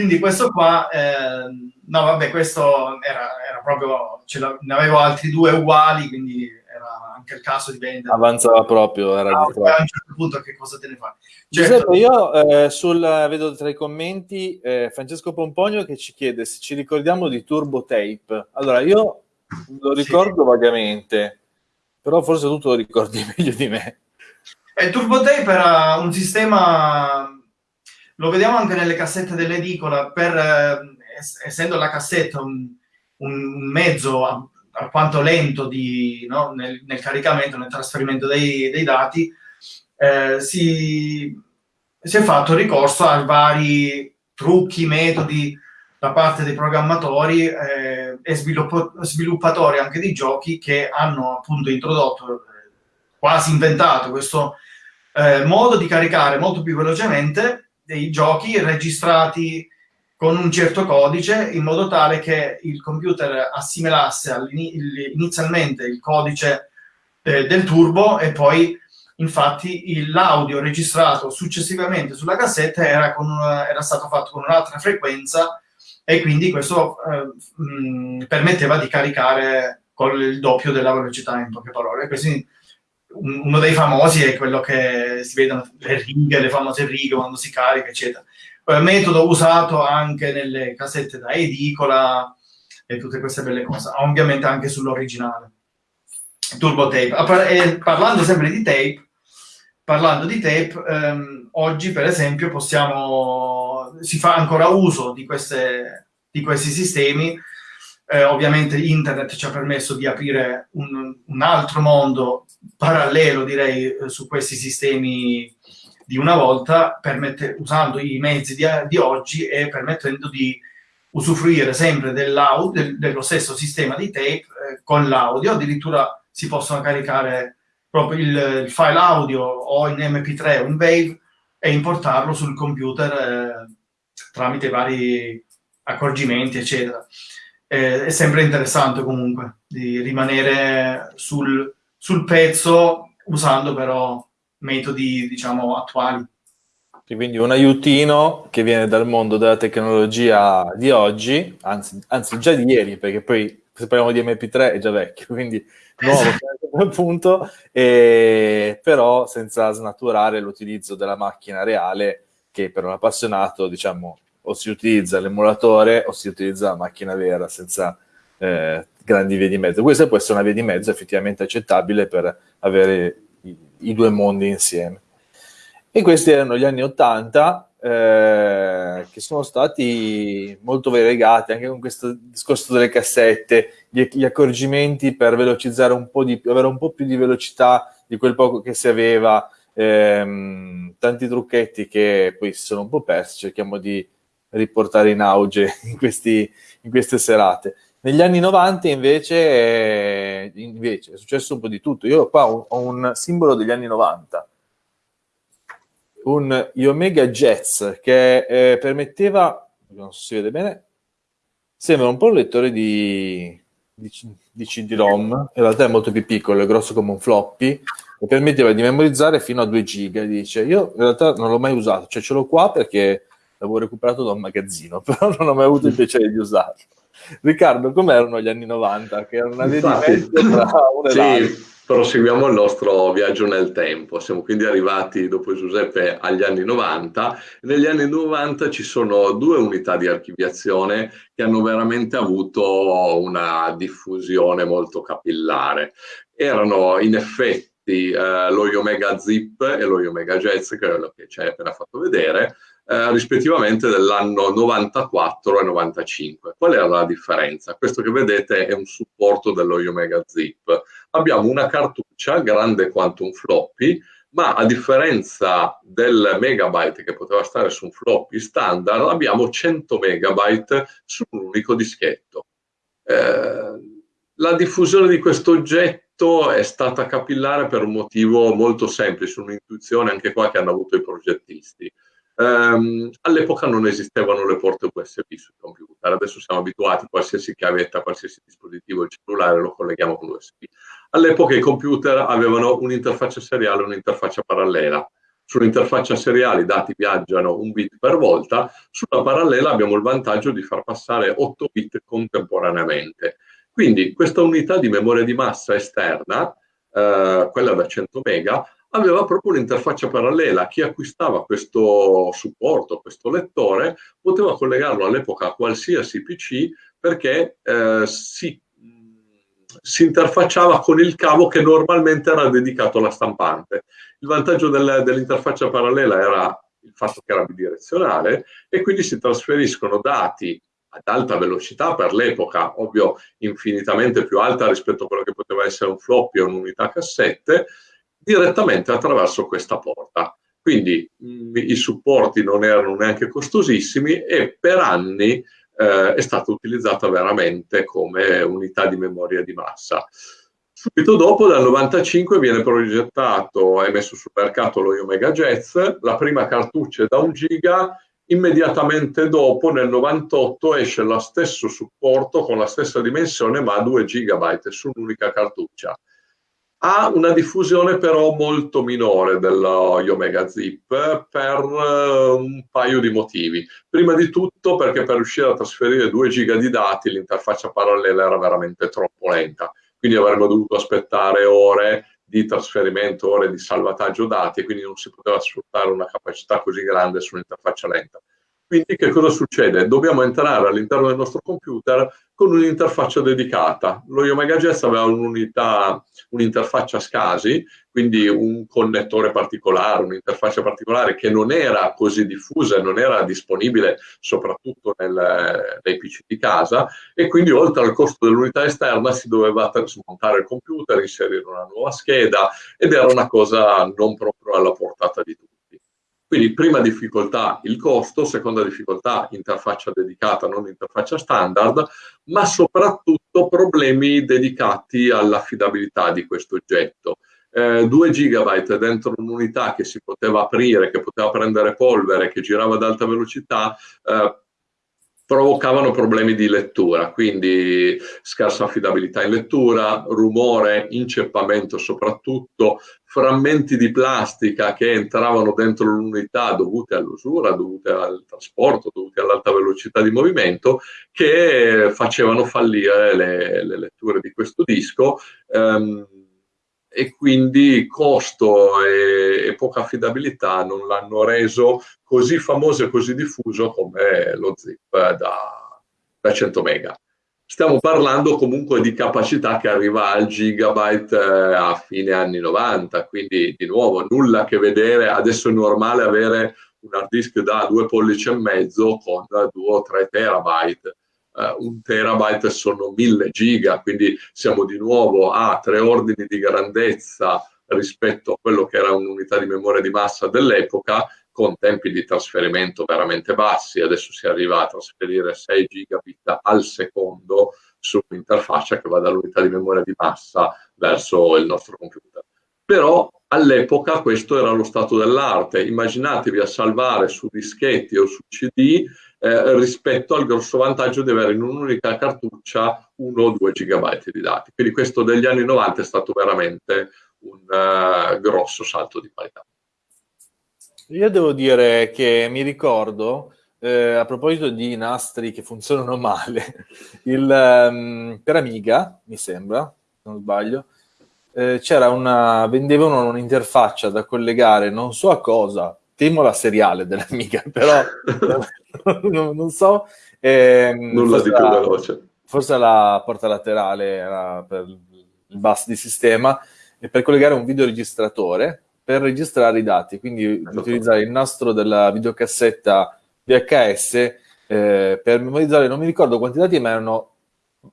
Quindi questo qua, eh, no vabbè, questo era, era proprio, ne avevo altri due uguali, quindi era anche il caso di vendere. Avanzava proprio, era ah, a un certo punto che cosa te ne fai? Certo. Giuseppe, io eh, sul, vedo tra i commenti eh, Francesco Pompogno che ci chiede se ci ricordiamo di Turbo Tape. Allora, io lo ricordo sì. vagamente, però forse tu te lo ricordi meglio di me. E il Turbo Tape era un sistema, lo vediamo anche nelle cassette dell'edicola, per, eh, essendo la cassetta un, un mezzo alquanto lento di, no, nel, nel, caricamento, nel trasferimento dei, dei dati, eh, si, si, è fatto ricorso a vari trucchi, metodi da parte dei programmatori eh, e sviluppatori anche di giochi che hanno appunto introdotto, eh, quasi inventato questo eh, modo di caricare molto più velocemente dei giochi registrati con un certo codice in modo tale che il computer assimilasse inizialmente il codice eh, del turbo e poi infatti l'audio registrato successivamente sulla cassetta era, una, era stato fatto con un'altra frequenza e quindi questo eh, mh, permetteva di caricare con il doppio della velocità in poche parole. Quindi uno dei famosi è quello che si vedono le righe, le famose righe quando si carica, eccetera. Poi metodo usato anche nelle cassette da edicola e tutte queste belle cose, ovviamente anche sull'originale. Turbo tape. E parlando sempre di tape, parlando di tape, ehm, oggi per esempio possiamo, si fa ancora uso di, queste, di questi sistemi, eh, ovviamente internet ci ha permesso di aprire un, un altro mondo parallelo direi eh, su questi sistemi di una volta, permette, usando i mezzi di, di, oggi e permettendo di usufruire sempre dell'audio, del, dello stesso sistema di tape eh, con l'audio, addirittura si possono caricare proprio il, il, file audio o in MP3 o in Wave e importarlo sul computer eh, tramite vari accorgimenti, eccetera. Eh, è sempre interessante comunque di rimanere sul, sul pezzo usando però metodi, diciamo, attuali. Quindi un aiutino che viene dal mondo della tecnologia di oggi, anzi, anzi già di ieri, perché poi se parliamo di MP3 è già vecchio, quindi nuovo esatto. appunto, e, però senza snaturare l'utilizzo della macchina reale che per un appassionato, diciamo, o si utilizza l'emulatore o si utilizza la macchina vera senza eh, grandi vie di mezzo. Questa può essere una via di mezzo effettivamente accettabile per avere i, i due mondi insieme. E questi erano gli anni 80 eh, che sono stati molto variegati anche con questo discorso delle cassette, gli, gli, accorgimenti per velocizzare un po' di più, avere un po' più di velocità di quel poco che si aveva, ehm, tanti trucchetti che poi si sono un po' persi, cerchiamo di riportare in auge in, questi, in queste serate. Negli anni 90 invece, eh, invece, è successo un po' di tutto. Io qua ho, un simbolo degli anni 90, un Omega Jets che eh, permetteva, non so se si vede bene, sembra un po' un lettore di, di, di CD-ROM, in realtà è molto più piccolo, è grosso come un floppy, e permetteva di memorizzare fino a 2 giga. Dice, io in realtà non l'ho mai usato, cioè ce l'ho qua perché l'avevo recuperato da un magazzino, però non ho mai avuto il piacere di usarlo. Riccardo, com'erano gli anni 90? Che erano una via di mezzo tra uno e sì. Proseguiamo il nostro viaggio nel tempo. Siamo quindi arrivati dopo Giuseppe agli anni 90. Negli anni 90 ci sono due unità di archiviazione che hanno veramente avuto una diffusione molto capillare. Erano in effetti eh, lo Omega Zip e lo Omega Jazz, che è quello che ci hai appena fatto vedere, eh, rispettivamente dell'anno 94 e 95. Qual era la differenza? Questo che vedete è un supporto dello Omega Zip. Abbiamo una cartuccia grande quanto un floppy, ma a differenza del megabyte che poteva stare su un floppy standard, abbiamo 100 megabyte su un unico dischetto. Eh, la diffusione di questo oggetto è stata capillare per un motivo molto semplice, un'intuizione anche qua che hanno avuto i progettisti. Um, all'epoca non esistevano le porte USB sui computer, adesso siamo abituati, qualsiasi chiavetta, qualsiasi dispositivo il cellulare lo colleghiamo con l'USB. All'epoca i computer avevano un'interfaccia seriale e un'interfaccia parallela. Sull'interfaccia seriale i dati viaggiano un bit per volta, sulla parallela abbiamo il vantaggio di far passare 8 bit contemporaneamente. Quindi questa unità di memoria di massa esterna, eh, quella da 100 mega, aveva proprio un'interfaccia parallela. Chi acquistava questo supporto, questo lettore, poteva collegarlo all'epoca a qualsiasi PC perché eh, si, si, interfacciava con il cavo che normalmente era dedicato alla stampante. Il vantaggio del, dell'interfaccia parallela era il fatto che era bidirezionale e quindi si trasferiscono dati ad alta velocità per l'epoca, ovvio infinitamente più alta rispetto a quello che poteva essere un floppy o un'unità cassette, direttamente attraverso questa porta. Quindi mh, mm, i supporti non erano neanche costosissimi e per anni eh, è stata utilizzata veramente come unità di memoria di massa. Subito dopo, dal 95, viene progettato e messo sul mercato lo Omega Jazz, la prima cartuccia è da un giga, immediatamente dopo, nel 98, esce lo stesso supporto con la stessa dimensione ma a 2 gigabyte su un'unica cartuccia ha una diffusione però molto minore dello Omega Zip per uh, un paio di motivi. Prima di tutto perché per riuscire a trasferire 2 giga di dati l'interfaccia parallela era veramente troppo lenta, quindi avremmo dovuto aspettare ore di trasferimento, ore di salvataggio dati quindi non si poteva sfruttare una capacità così grande su un'interfaccia lenta. Quindi che cosa succede? Dobbiamo entrare all'interno del nostro computer con un'interfaccia dedicata. Lo Omega Jazz aveva un'unità, un'interfaccia SCSI, quindi un connettore particolare, un'interfaccia particolare che non era così diffusa e non era disponibile soprattutto nel, nei PC di casa e quindi oltre al costo dell'unità esterna si doveva smontare il computer, inserire una nuova scheda ed era una cosa non proprio alla portata di tutti. Quindi prima difficoltà il costo, seconda difficoltà interfaccia dedicata, non interfaccia standard, ma soprattutto problemi dedicati all'affidabilità di questo oggetto. Eh, 2 GB dentro un'unità che si poteva aprire, che poteva prendere polvere, che girava ad alta velocità, eh, provocavano problemi di lettura, quindi scarsa affidabilità in lettura, rumore, inceppamento soprattutto, frammenti di plastica che entravano dentro l'unità dovute all'usura, dovute al trasporto, dovute all'alta velocità di movimento, che facevano fallire le, le letture di questo disco. Um, e quindi costo e, e, poca affidabilità non l'hanno reso così famoso e così diffuso come lo zip da, da 100 mega. Stiamo parlando comunque di capacità che arriva al gigabyte eh, a fine anni 90, quindi di nuovo nulla a che vedere, adesso è normale avere un hard disk da due pollici e mezzo con 2 o 3 terabyte. Uh, un terabyte sono 1000 giga, quindi siamo di nuovo a tre ordini di grandezza rispetto a quello che era un'unità di memoria di massa dell'epoca con tempi di trasferimento veramente bassi, adesso si arriva a trasferire 6 gigabit al secondo su un'interfaccia che va dall'unità di memoria di massa verso il nostro computer. Però all'epoca questo era lo stato dell'arte, immaginatevi a salvare su dischetti o su CD eh, rispetto al grosso vantaggio di avere in un'unica cartuccia 1 o 2 gigabyte di dati. Quindi questo degli anni 90 è stato veramente un uh, grosso salto di qualità. Io devo dire che mi ricordo, eh, a proposito di nastri che funzionano male, il, um, per Amiga, mi sembra, se non sbaglio, eh, c'era una, vendevano un'interfaccia da collegare, non so a cosa, temo la seriale dell'Amiga, però non, non, so. Eh, Nulla di più la, veloce. Forse la porta laterale era per il bus di sistema, e per collegare un videoregistratore per registrare i dati, quindi esatto. utilizzare il nastro della videocassetta VHS eh, per memorizzare, non mi ricordo quanti dati, ma erano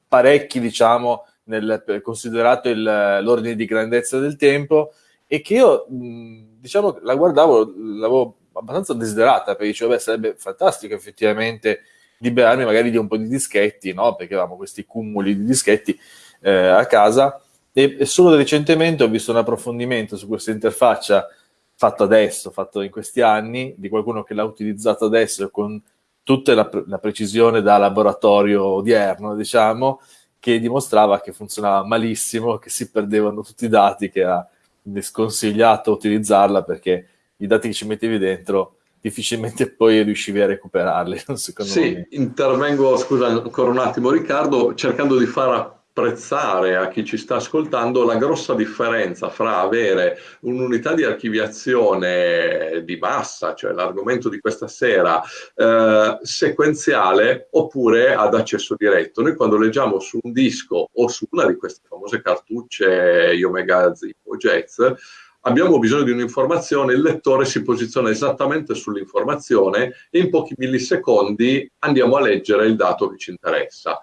parecchi, diciamo, nel, considerato il, l'ordine di grandezza del tempo, e che io, diciamo, la guardavo, l'avevo abbastanza desiderata, perché dicevo, beh, sarebbe fantastico effettivamente liberarmi magari di un po' di dischetti, no? Perché avevamo questi cumuli di dischetti eh, a casa, e, solo recentemente ho visto un approfondimento su questa interfaccia fatto adesso, fatto in questi anni, di qualcuno che l'ha utilizzato adesso con tutta la, la precisione da laboratorio odierno, diciamo, che dimostrava che funzionava malissimo, che si perdevano tutti i dati, che sconsigliato utilizzarla perché i dati che ci mettevi dentro difficilmente poi riuscivi a recuperarli. Secondo sì, me. intervengo, scusa ancora un attimo Riccardo, cercando di far apprezzare a chi ci sta ascoltando la grossa differenza fra avere un'unità di archiviazione di massa, cioè l'argomento di questa sera, eh, sequenziale oppure ad accesso diretto. Noi quando leggiamo su un disco o su una di queste famose cartucce Omega Zip o Jazz, abbiamo bisogno di un'informazione, il lettore si posiziona esattamente sull'informazione e in pochi millisecondi andiamo a leggere il dato che ci interessa.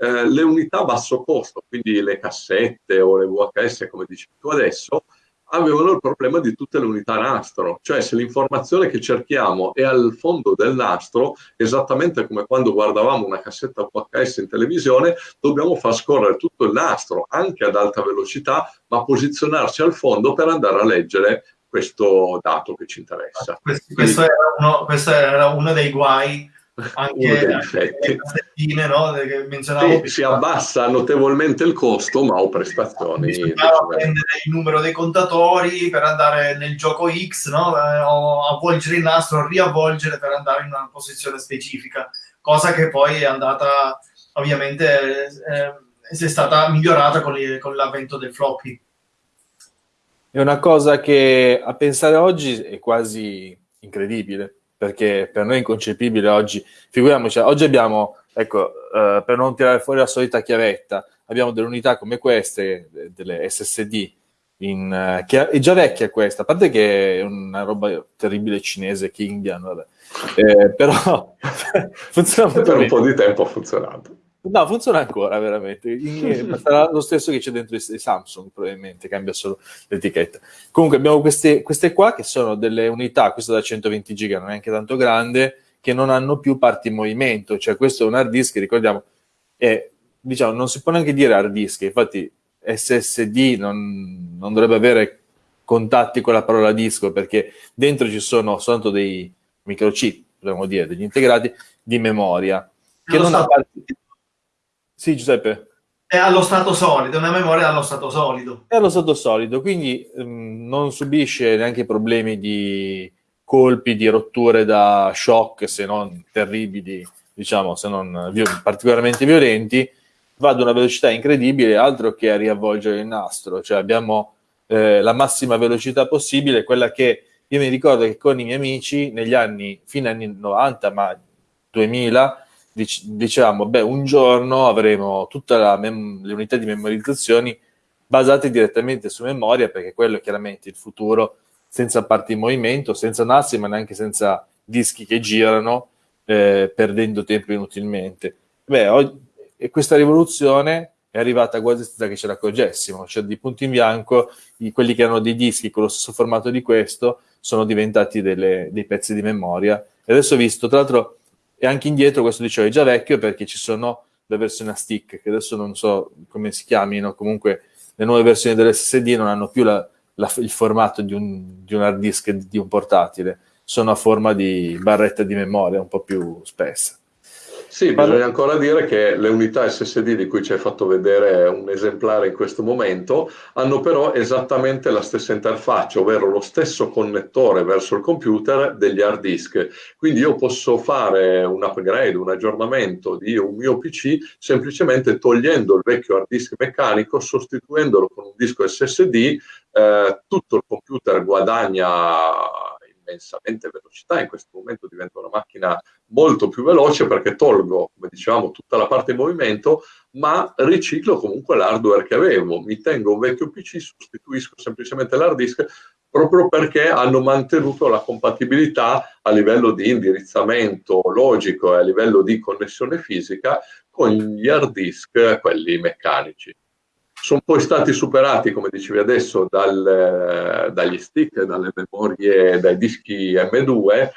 Eh, le unità a basso costo, quindi le cassette o le VHS, come dici tu adesso, avevano il problema di tutte le unità nastro, cioè se l'informazione che cerchiamo è al fondo del nastro, esattamente come quando guardavamo una cassetta VHS in televisione, dobbiamo far scorrere tutto il nastro, anche ad alta velocità, ma posizionarci al fondo per andare a leggere questo dato che ci interessa. Questo, questo, era, uno, questo era uno dei guai anche le cassettine no, che menzionavo sì, si abbassa notevolmente il costo ma ho prestazioni bisognava prendere il numero dei contatori per andare nel gioco X no? Eh, o avvolgere il nastro riavvolgere per andare in una posizione specifica cosa che poi è andata ovviamente eh, è stata migliorata con, con l'avvento del floppy. È una cosa che a pensare oggi è quasi incredibile perché per noi è inconcepibile oggi. Figuriamoci, oggi abbiamo, ecco, uh, per non tirare fuori la solita chiavetta, abbiamo delle unità come queste, delle SSD, in, uh, che è già vecchia questa, a parte che è una roba terribile cinese, Kingian, vabbè. Eh, però funziona per un po' di tempo ha funzionato. No, funziona ancora veramente. sarà lo stesso che c'è dentro i Samsung, probabilmente, cambia solo l'etichetta. Comunque abbiamo queste, queste qua che sono delle unità, questa da 120 giga, non è neanche tanto grande, che non hanno più parti in movimento. Cioè questo è un hard disk, ricordiamo, è, diciamo, non si può neanche dire hard disk, infatti SSD non, non dovrebbe avere contatti con la parola disco perché dentro ci sono soltanto dei microchip, dobbiamo dire, degli integrati di memoria che non, non ha parti sì, Giuseppe. È allo stato solido, una memoria allo stato solido. È allo stato solido, quindi um, non subisce neanche problemi di colpi, di rotture da shock, se non terribili, diciamo, se non vi- particolarmente violenti, va ad una velocità incredibile, altro che a riavvolgere il nastro. Cioè abbiamo eh, la massima velocità possibile, quella che io mi ricordo che con i miei amici negli anni, fine anni 90, ma 2000, dic- dicevamo, beh, un giorno avremo tutte le unità di memorizzazioni basate direttamente su memoria, perché quello è chiaramente il futuro, senza parti in movimento, senza NAS, ma neanche senza dischi che girano, eh, perdendo tempo inutilmente. Beh, oggi, questa rivoluzione è arrivata quasi senza che ce ne accorgessimo, cioè di punto in bianco i, quelli che erano dei dischi con lo stesso formato di questo sono diventati delle, dei pezzi di memoria. E adesso ho visto, tra l'altro, e anche indietro, questo dicevo è già vecchio perché ci sono le versioni a stick, che adesso non so come si chiamino, comunque le nuove versioni dell'SSD non hanno più la, la, il formato di un, di un hard disk di un portatile, sono a forma di barretta di memoria un po' più spessa. Sì, bisogna ancora dire che le unità SSD di cui ci hai fatto vedere un esemplare in questo momento hanno però esattamente la stessa interfaccia, ovvero lo stesso connettore verso il computer degli hard disk. Quindi io posso fare un upgrade, un aggiornamento di un mio PC semplicemente togliendo il vecchio hard disk meccanico, sostituendolo con un disco SSD, eh, tutto il computer guadagna immensamente velocità, in questo momento diventa una macchina molto più veloce perché tolgo, come dicevamo, tutta la parte in movimento, ma riciclo comunque l'hardware che avevo. Mi tengo un vecchio PC, sostituisco semplicemente l'hard disk proprio perché hanno mantenuto la compatibilità a livello di indirizzamento logico e a livello di connessione fisica con gli hard disk, quelli meccanici sono poi stati superati, come dicevi adesso, dal, dagli stick, dalle memorie, dai dischi M2,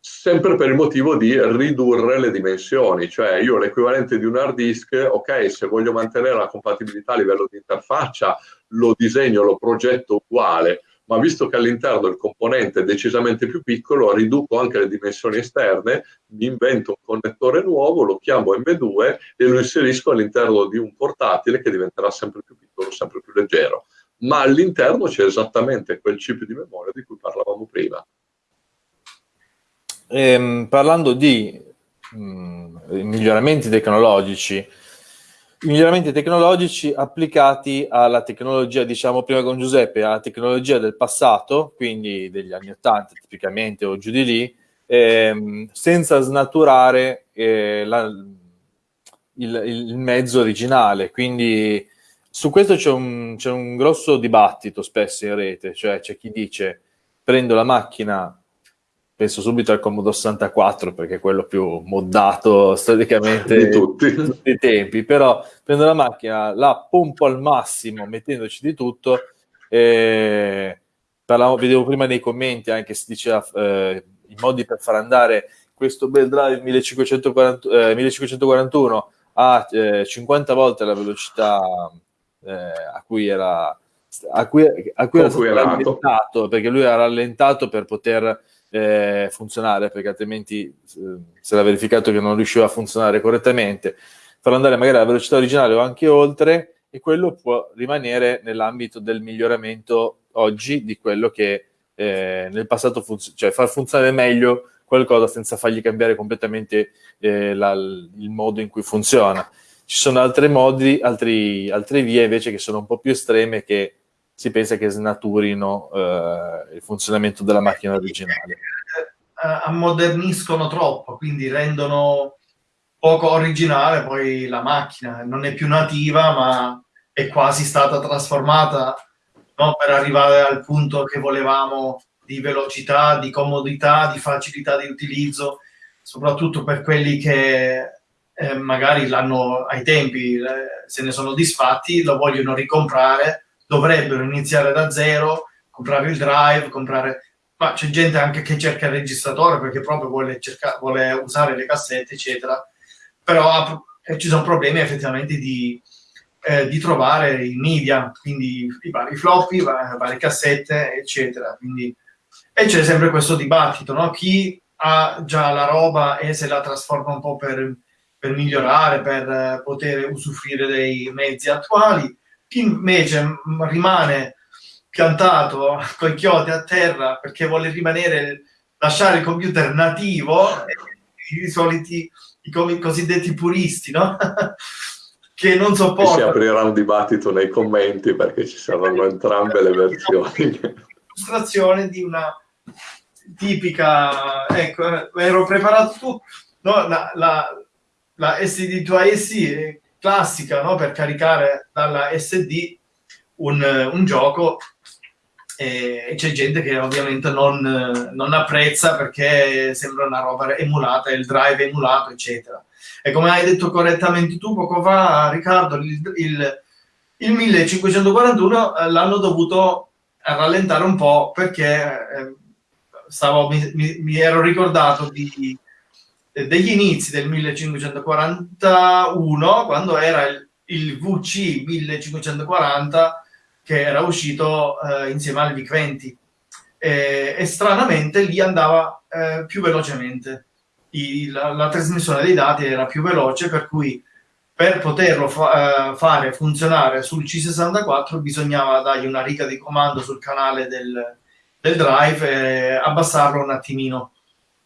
sempre per il motivo di ridurre le dimensioni, cioè io l'equivalente di un hard disk, ok, se voglio mantenere la compatibilità a livello di interfaccia, lo disegno, lo progetto uguale, ma visto che all'interno il componente è decisamente più piccolo, riduco anche le dimensioni esterne, mi invento un connettore nuovo, lo chiamo M2 e lo inserisco all'interno di un portatile che diventerà sempre più piccolo, sempre più leggero. Ma all'interno c'è esattamente quel chip di memoria di cui parlavamo prima. Ehm, parlando di mh, mm, miglioramenti tecnologici, miglioramenti tecnologici applicati alla tecnologia, diciamo prima con Giuseppe, alla tecnologia del passato, quindi degli anni 80 tipicamente o giù di lì, ehm, senza snaturare eh, la, il, il, mezzo originale. Quindi su questo c'è un, un grosso dibattito spesso in rete, cioè c'è chi dice prendo la macchina penso subito al Commodore 64 perché è quello più moddato storicamente di tutti. tutti i tempi, però prendo la macchina, la pompo al massimo mettendoci di tutto e parlavo, vedevo prima nei commenti anche si diceva eh, i modi per far andare questo bel drive 1540, eh, 1541 a eh, 50 volte la velocità eh, a cui era a cui, a cui era stato rallentato perché lui era rallentato per poter eh, funzionare, perché altrimenti eh, si era verificato che non riusciva a funzionare correttamente, farlo andare magari alla velocità originale o anche oltre, e quello può rimanere nell'ambito del miglioramento oggi di quello che eh, nel passato funziona, cioè far funzionare meglio qualcosa senza fargli cambiare completamente eh, la, il modo in cui funziona. Ci sono altri modi, altri, altre vie invece che sono un po' più estreme che si pensa che snaturino eh, il funzionamento della macchina originale. Eh, ammoderniscono troppo, quindi rendono poco originale poi la macchina, non è più nativa ma è quasi stata trasformata no? per arrivare al punto che volevamo di velocità, di comodità, di facilità di utilizzo, soprattutto per quelli che eh, magari l'hanno ai tempi eh, se ne sono disfatti, lo vogliono ricomprare dovrebbero iniziare da zero, comprare il drive, comprare... Ma c'è gente anche che cerca il registratore perché proprio vuole, cercare, vuole usare le cassette, eccetera. Però eh, ci sono problemi effettivamente di, eh, di trovare i media, quindi i vari floppy, le varie cassette, eccetera. Quindi, e c'è sempre questo dibattito, no? Chi ha già la roba e se la trasforma un po' per, per migliorare, per eh, poter usufruire dei mezzi attuali, chi invece rimane piantato con i chiodi a terra perché vuole rimanere, lasciare il computer nativo, i soliti, i cosiddetti puristi, no? che non sopportano. Si aprirà un dibattito nei commenti perché ci saranno entrambe le versioni. Illustrazione di una tipica, ecco, ero preparato tu, no, la, la, la SD2IC è classica no? per caricare dalla SD un, un gioco e c'è gente che ovviamente non, non, apprezza perché sembra una roba emulata, il drive emulato, eccetera. E come hai detto correttamente tu poco fa, Riccardo, il, il, il 1541 eh, l'hanno dovuto rallentare un po' perché eh, stavo, mi, mi, mi, ero ricordato di, degli inizi del 1541 quando era il, il VC 1540 che era uscito eh, insieme al VIC-20 e, e, stranamente lì andava eh, più velocemente. I, la, la, trasmissione dei dati era più veloce per cui per poterlo fa, eh, fare funzionare sul C64 bisognava dargli una riga di comando sul canale del, del drive e abbassarlo un attimino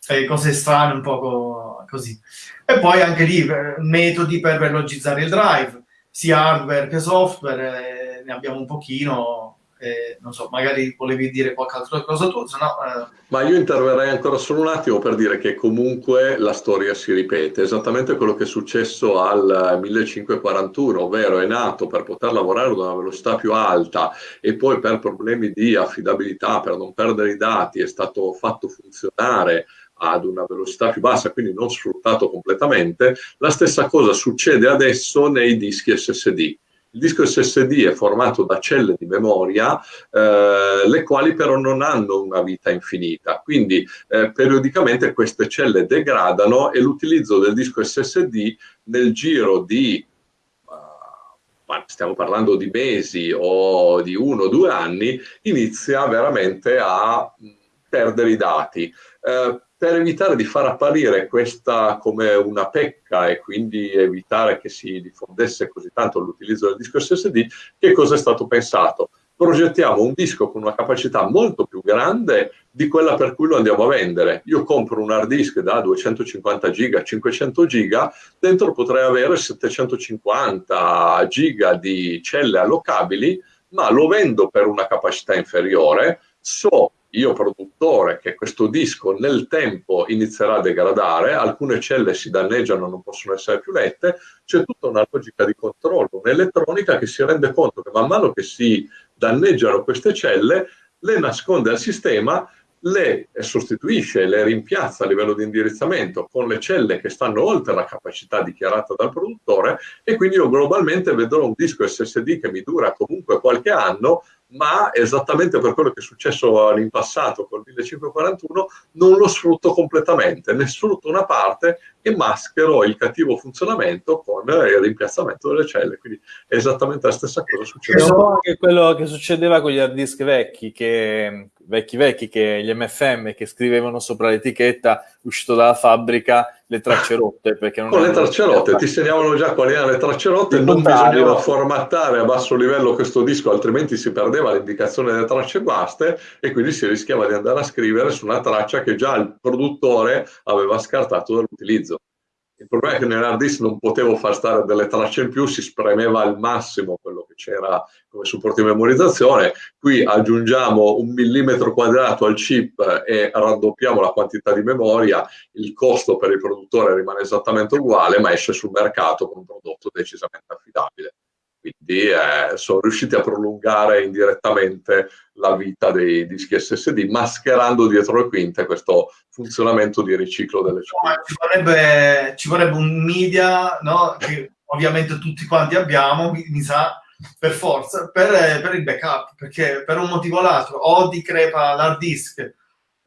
eh, cose strane un po' così. E poi anche lì eh, metodi per velocizzare il drive sia hardware che software eh, ne abbiamo un pochino eh, non so, magari volevi dire qualche altra cosa tu, se no... Eh... Ma io interverrei ancora solo un attimo per dire che comunque la storia si ripete, esattamente quello che è successo al 1541, ovvero è nato per poter lavorare ad una velocità più alta e poi per problemi di affidabilità, per non perdere i dati, è stato fatto funzionare ad una velocità più bassa, quindi non sfruttato completamente, la stessa cosa succede adesso nei dischi SSD il disco SSD è formato da celle di memoria, eh, le quali però non hanno una vita infinita, quindi eh, periodicamente queste celle degradano e l'utilizzo del disco SSD nel giro di stiamo parlando di mesi o di uno o due anni, inizia veramente a perdere i dati. Eh, per evitare di far apparire questa come una pecca e quindi evitare che si diffondesse così tanto l'utilizzo del disco SSD, che cosa è stato pensato? Progettiamo un disco con una capacità molto più grande di quella per cui lo andiamo a vendere. Io compro un hard disk da 250 giga, 500 giga, dentro potrei avere 750 giga di celle allocabili, ma lo vendo per una capacità inferiore, so io produttore che questo disco nel tempo inizierà a degradare, alcune celle si danneggiano, non possono essere più lette, c'è tutta una logica di controllo, un'elettronica che si rende conto che man mano che si danneggiano queste celle, le nasconde al sistema le sostituisce, le rimpiazza a livello di indirizzamento con le celle che stanno oltre la capacità dichiarata dal produttore e quindi io globalmente vedrò un disco SSD che mi dura comunque qualche anno ma esattamente per quello che è successo in passato con il 1541 non lo sfrutto completamente, ne sfrutto una parte e maschero il cattivo funzionamento con il rimpiazzamento delle celle, quindi è esattamente la stessa cosa succede. È un po' anche quello che succedeva con gli hard disk vecchi, che, vecchi vecchi, che gli MFM che scrivevano sopra l'etichetta uscito dalla fabbrica le tracce rotte. Perché non con le tracce rotte, ti segnavano già quali erano le tracce rotte, non bisognava formattare a basso livello questo disco, altrimenti si perdeva l'indicazione delle tracce guaste e quindi si rischiava di andare a scrivere su una traccia che già il produttore aveva scartato dall'utilizzo. Il problema è che nell'hard disk non potevo far stare delle tracce in più, si spremeva al massimo quello che c'era come supporto di memorizzazione. Qui aggiungiamo un millimetro quadrato al chip e raddoppiamo la quantità di memoria, il costo per il produttore rimane esattamente uguale, ma esce sul mercato con un prodotto decisamente affidabile quindi eh, sono riusciti a prolungare indirettamente la vita dei dischi SSD, mascherando dietro le quinte questo funzionamento di riciclo delle celle. Ci vorrebbe, ci vorrebbe un media, no? che ovviamente tutti quanti abbiamo, mi, sa, per forza, per, per, il backup, perché per un motivo o l'altro o ti crepa l'hard disk,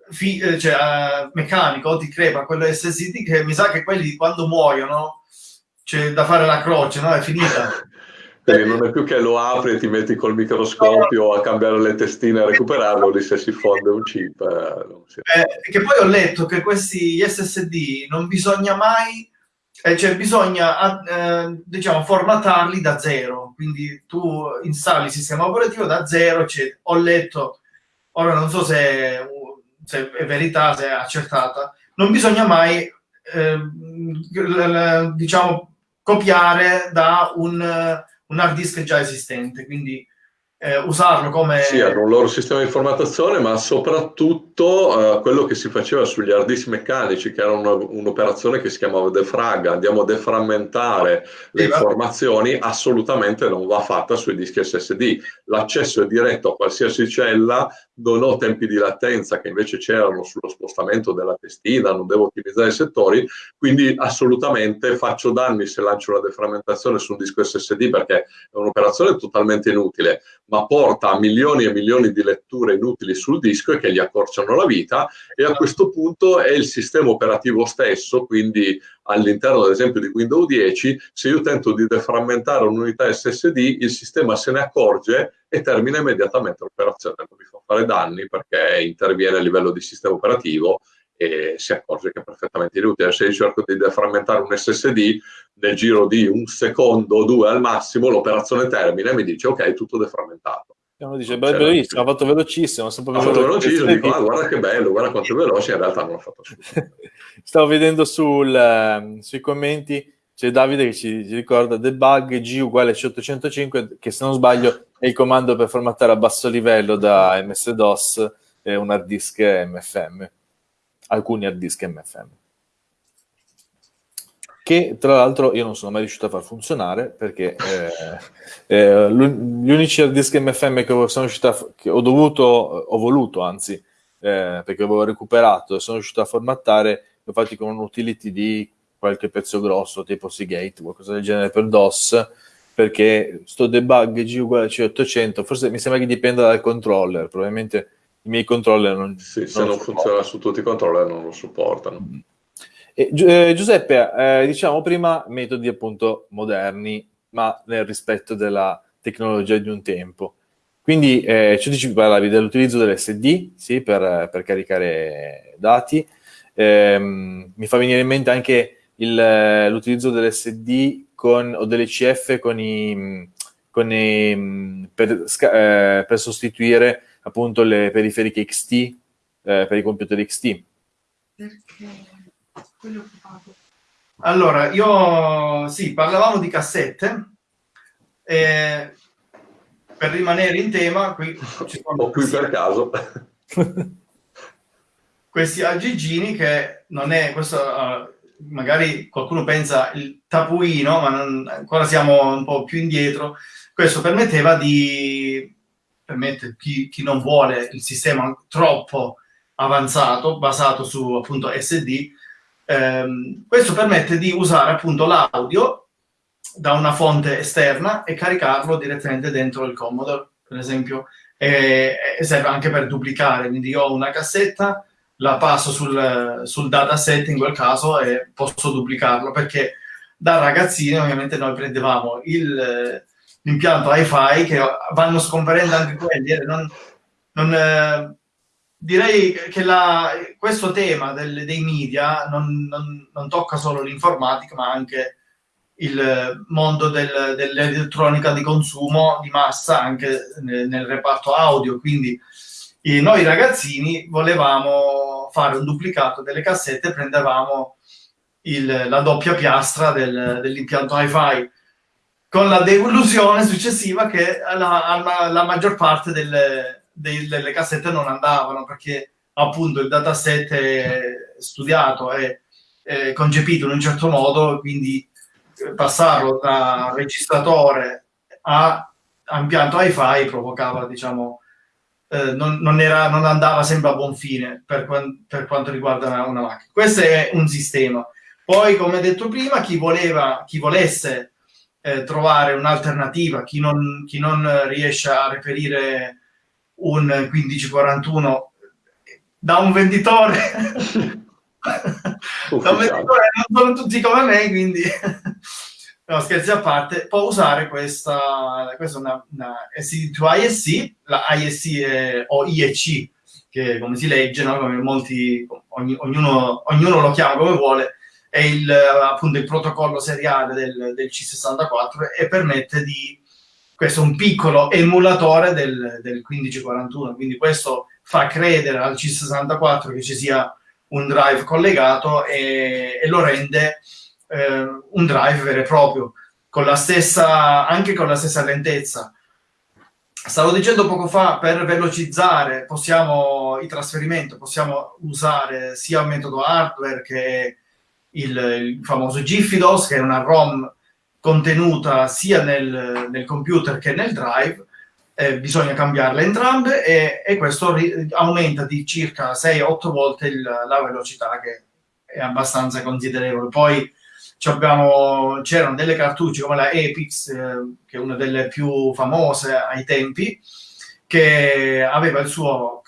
fi, eh, cioè, uh, meccanico, o ti crepa quello SSD, che mi sa che quelli quando muoiono c'è da fare la croce, no? È finita. Quindi non è più che lo apri e ti metti col microscopio a cambiare le testine a recuperarlo, lì se si fonde un chip. Eh, eh, che poi ho letto che questi SSD non bisogna mai, eh, cioè bisogna eh, diciamo formatarli da zero, quindi tu installi il sistema operativo da zero, cioè, ho letto, ora non so se, se, è verità, se è accertata, non bisogna mai ehm, diciamo copiare da un un hard disk già esistente, quindi eh, usarlo come... Sì, era un loro sistema di formattazione, ma soprattutto eh, quello che si faceva sugli hard disk meccanici, che era un'operazione che si chiamava defrag, andiamo a deframmentare le sì, informazioni, assolutamente non va fatta sui dischi SSD. L'accesso è diretto a qualsiasi cella, non ho tempi di latenza che invece c'erano sullo spostamento della testina, non devo ottimizzare i settori, quindi assolutamente faccio danni se lancio una deframmentazione su un disco SSD perché è un'operazione totalmente inutile ma porta a milioni e milioni di letture inutili sul disco e che gli accorciano la vita e a questo punto è il sistema operativo stesso, quindi all'interno ad esempio di Windows 10, se io tento di deframmentare un'unità SSD, il sistema se ne accorge e termina immediatamente l'operazione, non mi fa fare danni perché interviene a livello di sistema operativo e si accorge che è perfettamente inutile. Se io cerco di deframmentare un SSD, nel giro di un secondo o due al massimo, l'operazione termina e mi dice ok, tutto deframmentato. E uno dice, beh, bellissimo, ha fatto velocissimo. Ha fatto velocissimo, dico, ah, guarda che bello, guarda quanto è veloce, in realtà non l'ha fatto. Stavo vedendo sul, uh, sui commenti, c'è Davide che ci, ci ricorda debug G uguale C805, che se non sbaglio è il comando per formattare a basso livello da MS-DOS e un hard disk MFM alcuni hard disk MFM che tra l'altro io non sono mai riuscito a far funzionare perché eh, eh, gli unici hard disk MFM che sono riuscito a, che ho dovuto, ho voluto anzi, eh, perché avevo recuperato e sono riuscito a formattare, li ho fatti con un utility di qualche pezzo grosso, tipo Seagate, qualcosa del genere per DOS, perché sto debug G uguale a C800, forse mi sembra che dipenda dal controller, probabilmente i miei controller non Sì, non se non funziona su tutti i controller non lo supportano. E, eh, Giuseppe, eh, diciamo prima metodi appunto moderni, ma nel rispetto della tecnologia di un tempo. Quindi eh, ci dici, parlavi dell'utilizzo dell'SD sì, per, per caricare dati. Ehm, mi fa venire in mente anche il, l'utilizzo dell'SD con, o dell'ECF con i, con i, per, eh, per sostituire appunto le periferiche XT eh, per i computer XT. Perché? Allora, io sì, parlavamo di cassette. Eh, per rimanere in tema, qui ci sono o qui per caso. questi aggigini che non è questo uh, magari qualcuno pensa il tapuino, ma non, ancora siamo un po' più indietro. Questo permetteva di permette chi, chi non vuole il sistema troppo avanzato, basato su appunto SD, ehm, questo permette di usare appunto l'audio da una fonte esterna e caricarlo direttamente dentro il Commodore, per esempio, e, e serve anche per duplicare, quindi io ho una cassetta, la passo sul, sul dataset in quel caso e posso duplicarlo, perché da ragazzini ovviamente noi prendevamo il l'impianto hi-fi che vanno scomparendo anche quelli. Eh, non, non, eh, direi che la, questo tema del, dei media non, non, tocca solo l'informatica, ma anche il mondo del, dell'elettronica di consumo di massa anche nel, nel reparto audio. Quindi eh, noi ragazzini volevamo fare un duplicato delle cassette, prendevamo il, la doppia piastra del, dell'impianto hi-fi con la delusione successiva che la, la, la maggior parte delle, delle, cassette non andavano perché appunto il dataset è studiato e concepito in un certo modo, quindi passarlo da registratore a, a impianto hi-fi provocava, diciamo, eh, non, non, era, non, andava sempre a buon fine per, per quanto riguarda una, una, macchina. Questo è un sistema. Poi, come detto prima, chi, voleva, chi volesse eh, trovare un'alternativa, chi non, chi non riesce a reperire un 1541 da un venditore da un venditore non sono tutti come me quindi no, scherzi a parte può usare questa questa è una, una SD2 ISC la ISC è, o IEC che come si legge no? come molti ogni, ognuno, ognuno lo chiama come vuole è il, appunto il protocollo seriale del, del C64 e permette di questo è un piccolo emulatore del, del 1541 quindi questo fa credere al C64 che ci sia un drive collegato e, e lo rende eh, un drive vero e proprio con la stessa anche con la stessa lentezza Stavo dicendo poco fa, per velocizzare possiamo, il trasferimento possiamo usare sia il metodo hardware che il, il famoso GIFIDOS, che è una ROM contenuta sia nel, nel computer che nel drive, eh, bisogna cambiarle entrambe e, e questo aumenta di circa 6-8 volte il, la velocità che è abbastanza considerevole. Poi c'erano delle cartucce come la Epix, eh, che è una delle più famose ai tempi, che aveva il suo,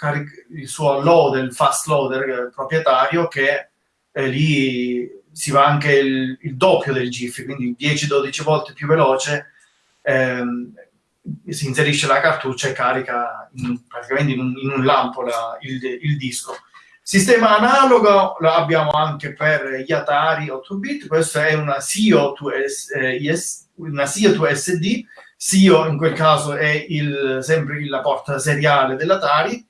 il suo loader, il fast loader eh, proprietario, che eh, lì si va anche il, il doppio del GIF, quindi 10-12 volte più veloce. Ehm, si inserisce la cartuccia e carica in, praticamente in un, in un lampo la, il, il disco Sistema analogo lo abbiamo anche per gli Atari 8-bit, questa è una SIO to, SD, SIO in quel caso è il, sempre la porta seriale dell'Atari,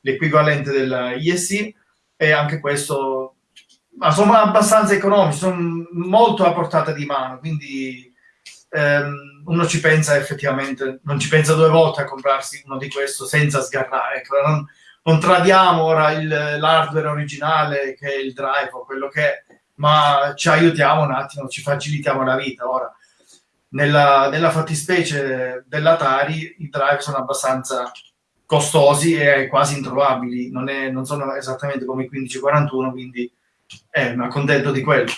l'equivalente della ISI, e anche questo ma sono abbastanza economici, sono molto a portata di mano, quindi ehm, uno ci pensa effettivamente, non ci pensa due volte a comprarsi uno di questo senza sgarrare. Ecco, non, non tradiamo ora l'hardware originale che è il drive o quello che è, ma ci aiutiamo un attimo, ci facilitiamo la vita. Ora, nella, nella fattispecie dell'Atari i drive sono abbastanza costosi e quasi introvabili, non, è, non sono esattamente come i 1541, quindi eh, mi accontento di quello.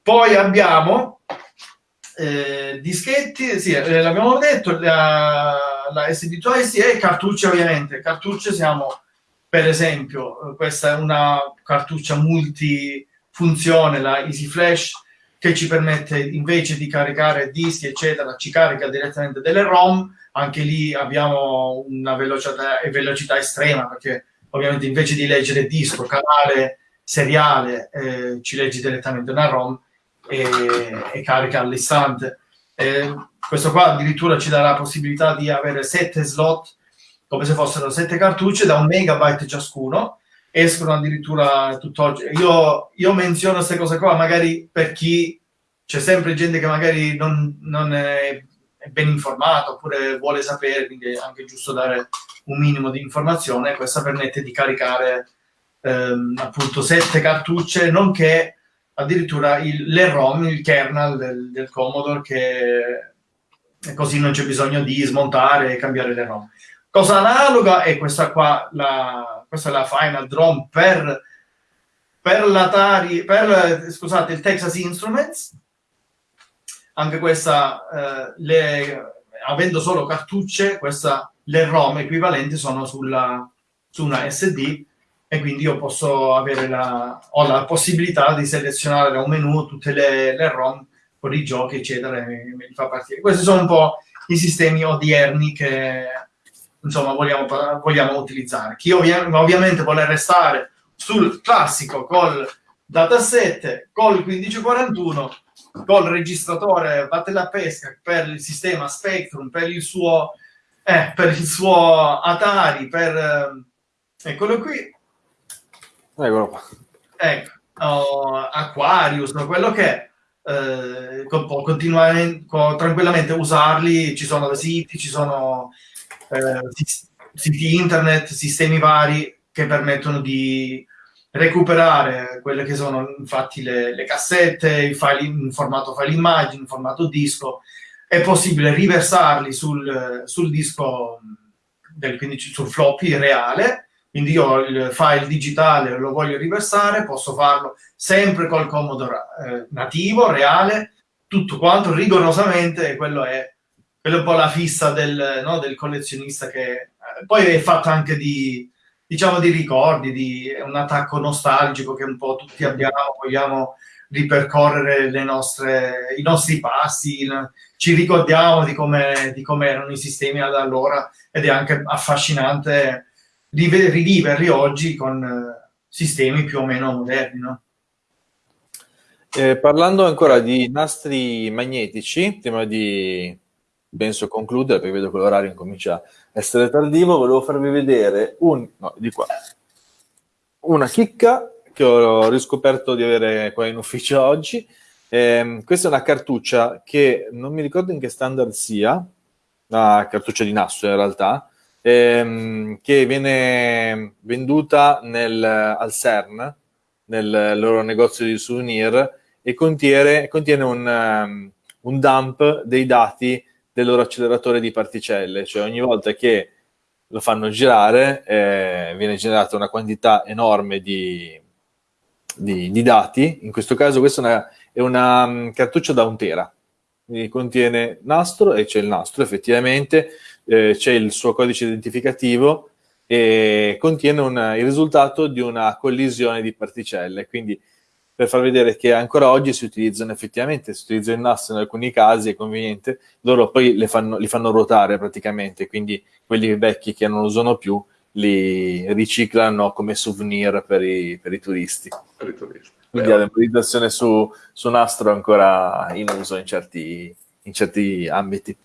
Poi abbiamo eh, dischetti, sì, eh, l'abbiamo detto, la, la SD2S e cartucce ovviamente. Cartucce siamo per esempio, eh, questa è una cartuccia multifunzione, la Easy Flash, che ci permette invece di caricare dischi, eccetera, ci carica direttamente delle ROM. Anche lì abbiamo una velocità, velocità estrema, perché ovviamente invece di leggere disco, canale, seriale, eh, ci leggi direttamente una ROM e, e carica all'istante. Eh, questo qua addirittura ci dà la possibilità di avere sette slot come se fossero sette cartucce da un megabyte ciascuno, escono addirittura tutt'oggi. Io, io menziono queste cose qua magari per chi c'è sempre gente che magari non, non è, ben informata oppure vuole sapere, quindi è anche giusto dare un minimo di informazione. Questa permette di caricare ehm, appunto sette cartucce, nonché addirittura il, le ROM, il kernel del, del Commodore, che così non c'è bisogno di smontare e cambiare le ROM. Cosa analoga è questa qua, la, questa è la Final Drum per, per l'Atari, per, scusate, il Texas Instruments. Anche questa, eh, le, avendo solo cartucce, questa, le ROM equivalenti sono sulla, su una SD e quindi io posso avere la, ho la possibilità di selezionare da un menu tutte le, le ROM con i giochi, eccetera, e me, li fa partire. Questi sono un po' i sistemi odierni che insomma, vogliamo, vogliamo utilizzare. Chi ovvia- ovviamente vuole restare sul classico col dataset, col 1541, col registratore batte la pesca per il sistema Spectrum, per il suo, eh, per il suo Atari, per... Eh, eccolo qui. Eccolo qua. Ecco, oh, Aquarius, quello che è. Eh, può continuare tranquillamente usarli, ci sono siti, ci sono siti internet, sistemi vari che permettono di recuperare quelle che sono infatti le, le cassette, i file in formato file immagine, in formato disco. È possibile riversarli sul, sul disco, del, quindi sul floppy reale, quindi io il file digitale lo voglio riversare, posso farlo sempre col Commodore eh, nativo, reale, tutto quanto rigorosamente, e quello è quella è un po' la fissa del, no, del collezionista che eh, poi è fatto anche di, diciamo, di ricordi, di è un attacco nostalgico che un po' tutti abbiamo, vogliamo ripercorrere nostre, i nostri passi, ci ricordiamo di come, di come erano i sistemi ad allora ed è anche affascinante riviverli oggi con eh, sistemi più o meno moderni. No? Eh, parlando ancora di nastri magnetici, prima di penso concludere perché vedo che l'orario incomincia a essere tardivo, volevo farvi vedere un, no, di qua, una chicca che ho riscoperto di avere qua in ufficio oggi. Eh, questa è una cartuccia che non mi ricordo in che standard sia, una cartuccia di nastro in realtà, ehm, che viene venduta nel, al CERN, nel loro negozio di souvenir, e contiene, contiene un, um, un dump dei dati del loro acceleratore di particelle, cioè ogni volta che lo fanno girare eh, viene generata una quantità enorme di, di, di, dati, in questo caso questa è una, è una um, cartuccia da un tera, quindi contiene nastro e c'è il nastro effettivamente, eh, c'è il suo codice identificativo e contiene un, il risultato di una collisione di particelle, quindi per far vedere che ancora oggi si utilizzano effettivamente, si utilizza il nastro in alcuni casi, è conveniente, loro poi fanno, li fanno ruotare praticamente, quindi quelli vecchi che non usano più li riciclano come souvenir per i, per i turisti. Per i turisti. Quindi la memorizzazione su, su nastro è ancora in uso in certi, in certi ambiti.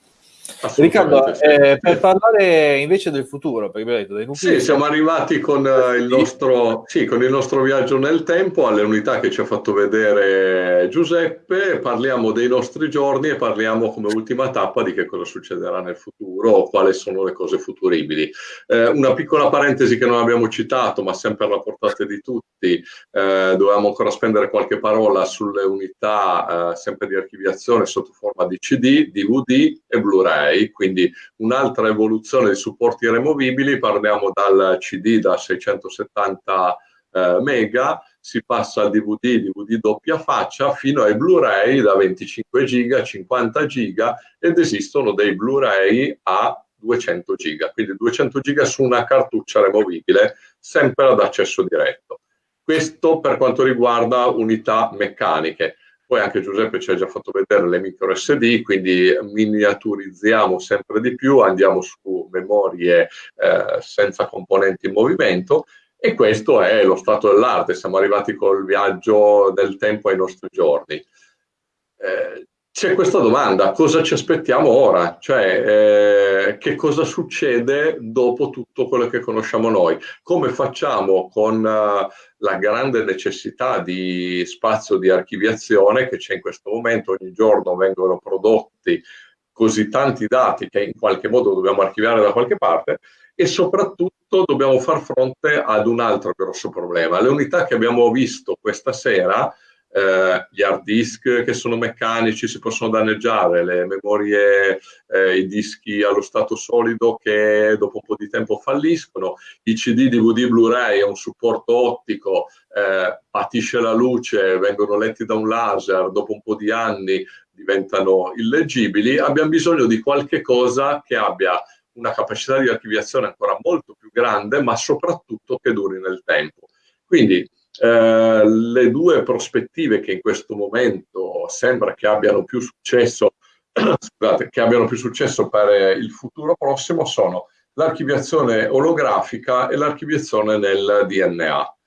Riccardo, eh, per parlare invece del futuro, perché detto dei nuclei... Sì, siamo arrivati con, uh, il nostro, sì, con il nostro viaggio nel tempo alle unità che ci ha fatto vedere Giuseppe, parliamo dei nostri giorni e parliamo come ultima tappa di che cosa succederà nel futuro o quali sono le cose futuribili. Eh, una piccola parentesi che non abbiamo citato, ma sempre alla portata di tutti, eh, dovevamo ancora spendere qualche parola sulle unità eh, sempre di archiviazione sotto forma di CD, DVD e Blu-ray quindi un'altra evoluzione dei supporti removibili, parliamo dal CD da 670 eh, mega, si passa al DVD, DVD doppia faccia, fino ai Blu-ray da 25 giga, 50 giga ed esistono dei Blu-ray a 200 giga, quindi 200 giga su una cartuccia removibile, sempre ad accesso diretto. Questo per quanto riguarda unità meccaniche. Poi anche Giuseppe ci ha già fatto vedere le micro SD, quindi miniaturizziamo sempre di più, andiamo su memorie eh, senza componenti in movimento e questo è lo stato dell'arte. Siamo arrivati col viaggio del tempo ai nostri giorni. Eh, c'è questa domanda, cosa ci aspettiamo ora? Cioè, eh, che cosa succede dopo tutto quello che conosciamo noi? Come facciamo con uh, la grande necessità di spazio di archiviazione che c'è in questo momento? Ogni giorno vengono prodotti così tanti dati che in qualche modo dobbiamo archiviare da qualche parte e soprattutto dobbiamo far fronte ad un altro grosso problema. Le unità che abbiamo visto questa sera eh, gli hard disk che sono meccanici si possono danneggiare, le memorie, eh, i dischi allo stato solido che dopo un po' di tempo falliscono, i CD, DVD, Blu-ray è un supporto ottico, eh, patisce la luce, vengono letti da un laser, dopo un po' di anni diventano illeggibili, abbiamo bisogno di qualche cosa che abbia una capacità di archiviazione ancora molto più grande, ma soprattutto che duri nel tempo. Quindi eh, le due prospettive che in questo momento sembra che abbiano più successo, scusate, che abbiano più successo per il futuro prossimo sono l'archiviazione olografica e l'archiviazione nel DNA.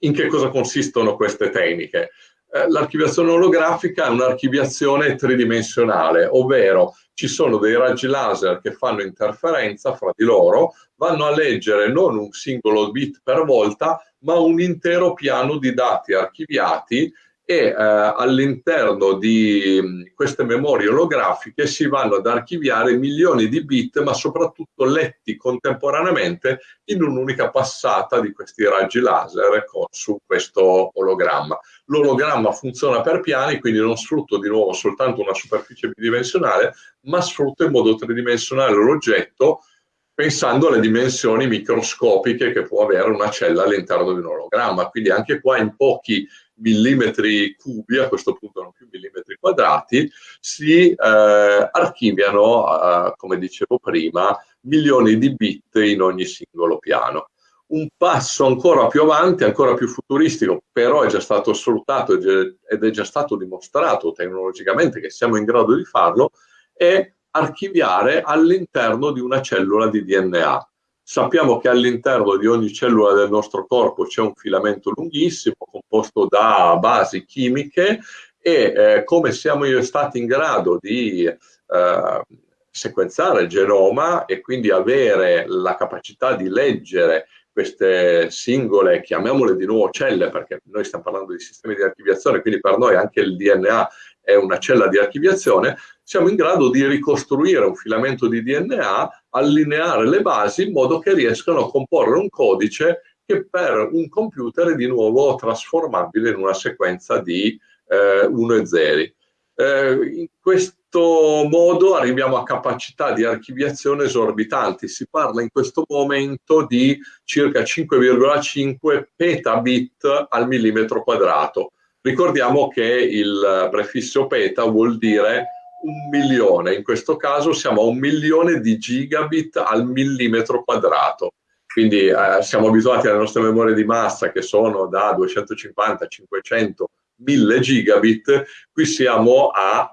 In che cosa consistono queste tecniche? Eh, l'archiviazione olografica è un'archiviazione tridimensionale, ovvero ci sono dei raggi laser che fanno interferenza fra di loro, vanno a leggere non un singolo bit per volta, ma un intero piano di dati archiviati e eh, all'interno di mm, queste memorie olografiche si vanno ad archiviare milioni di bit, ma soprattutto letti contemporaneamente in un'unica passata di questi raggi laser con, su questo ologramma. L'ologramma funziona per piani, quindi non sfrutto di nuovo soltanto una superficie bidimensionale, ma sfrutto in modo tridimensionale l'oggetto pensando alle dimensioni microscopiche che può avere una cella all'interno di un ologramma. Quindi anche qua in pochi millimetri cubi, a questo punto non più millimetri quadrati, si eh, archiviano, eh, come dicevo prima, milioni di bit in ogni singolo piano. Un passo ancora più avanti, ancora più futuristico, però è già stato sfruttato ed è già stato dimostrato tecnologicamente che siamo in grado di farlo, è archiviare all'interno di una cellula di DNA. Sappiamo che all'interno di ogni cellula del nostro corpo c'è un filamento lunghissimo composto da basi chimiche e eh, come siamo stati in grado di eh, sequenziare il genoma e quindi avere la capacità di leggere queste singole, chiamiamole di nuovo celle, perché noi stiamo parlando di sistemi di archiviazione, quindi per noi anche il DNA è una cella di archiviazione, siamo in grado di ricostruire un filamento di DNA, allineare le basi in modo che riescano a comporre un codice che per un computer è di nuovo trasformabile in una sequenza di eh, 1 e 0. Eh, in questo modo arriviamo a capacità di archiviazione esorbitanti. Si parla in questo momento di circa 5,5 petabit al millimetro quadrato. Ricordiamo che il prefisso peta vuol dire un milione, in questo caso siamo a un milione di gigabit al millimetro quadrato. Quindi eh, siamo abituati alle nostre memorie di massa che sono da 250, 500, 1000 gigabit, qui siamo a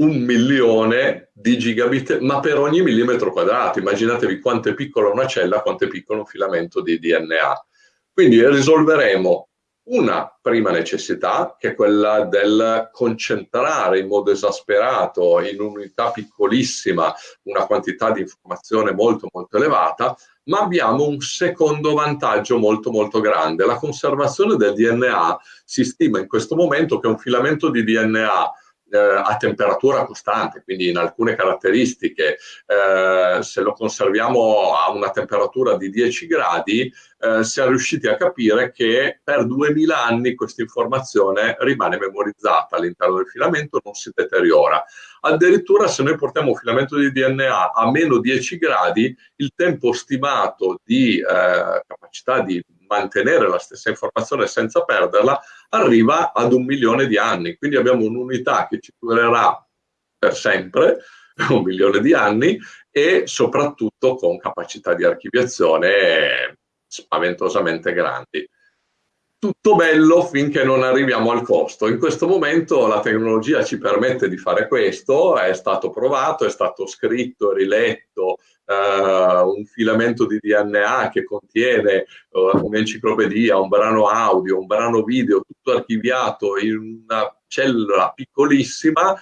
un milione di gigabit, ma per ogni millimetro quadrato. Immaginatevi quanto è piccola una cella, quanto è piccolo un filamento di DNA. Quindi risolveremo una prima necessità, che è quella del concentrare in modo esasperato in un'unità piccolissima una quantità di informazione molto molto elevata, ma abbiamo un secondo vantaggio molto molto grande. La conservazione del DNA si stima in questo momento che un filamento di DNA eh, a temperatura costante, quindi in alcune caratteristiche, eh, se lo conserviamo a una temperatura di 10 gradi, eh, siamo riusciti a capire che per 2000 anni questa informazione rimane memorizzata all'interno del filamento, non si deteriora. Addirittura se noi portiamo un filamento di DNA a meno 10 gradi, il tempo stimato di eh, capacità di mantenere la stessa informazione senza perderla arriva ad un milione di anni. Quindi abbiamo un'unità che ci durerà per sempre, un milione di anni, e soprattutto con capacità di archiviazione spaventosamente grandi tutto bello finché non arriviamo al costo. In questo momento la tecnologia ci permette di fare questo, è stato provato, è stato scritto, riletto uh, un filamento di DNA che contiene uh, un'enciclopedia, un brano audio, un brano video, tutto archiviato in una cellula piccolissima,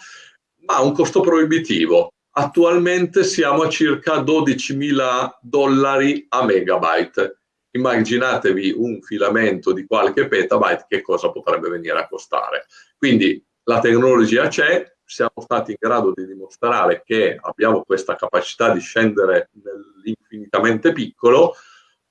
ma a un costo proibitivo. Attualmente siamo a circa 12.000 dollari a megabyte immaginatevi un filamento di qualche petabyte che cosa potrebbe venire a costare. Quindi la tecnologia c'è, siamo stati in grado di dimostrare che abbiamo questa capacità di scendere nell'infinitamente piccolo,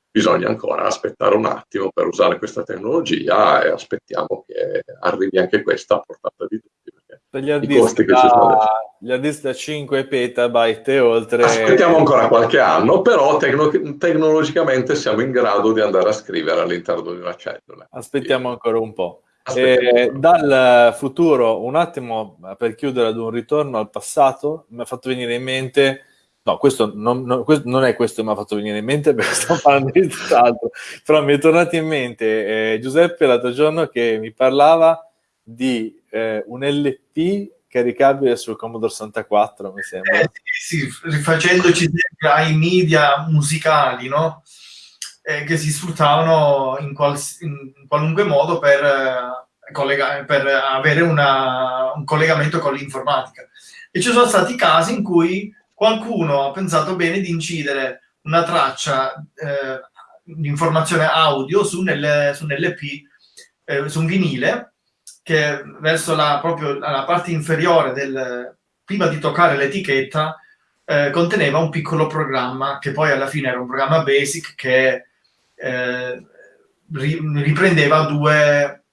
bisogna ancora aspettare un attimo per usare questa tecnologia e aspettiamo che arrivi anche questa a portata di tutti. Per gli hard disk, da, gli hard disk da 5 petabyte e oltre... Aspettiamo ancora qualche anno, però tecno tecnologicamente siamo in grado di andare a scrivere all'interno di una cellula. Aspettiamo ancora un po'. Eh, dal futuro, un attimo per chiudere ad un ritorno al passato, mi ha fatto venire in mente No, questo non, non, questo non, è questo che mi ha fatto venire in mente perché stiamo parlando di tutt'altro, però mi è tornato in mente eh, Giuseppe l'altro giorno che mi parlava di eh, un LP caricabile sul Commodore 64, mi sembra. Eh, sì, sì, rifacendoci ai media musicali, no? Eh, che si sfruttavano in, in qualunque modo per, eh, per avere una, un collegamento con l'informatica. E ci sono stati casi in cui qualcuno ha pensato bene di incidere una traccia eh, di informazione audio su, nel, su un LP, eh, su un vinile, che verso la, proprio la parte inferiore del, prima di toccare l'etichetta, eh, conteneva un piccolo programma che poi alla fine era un programma basic che eh, ri, riprendeva due,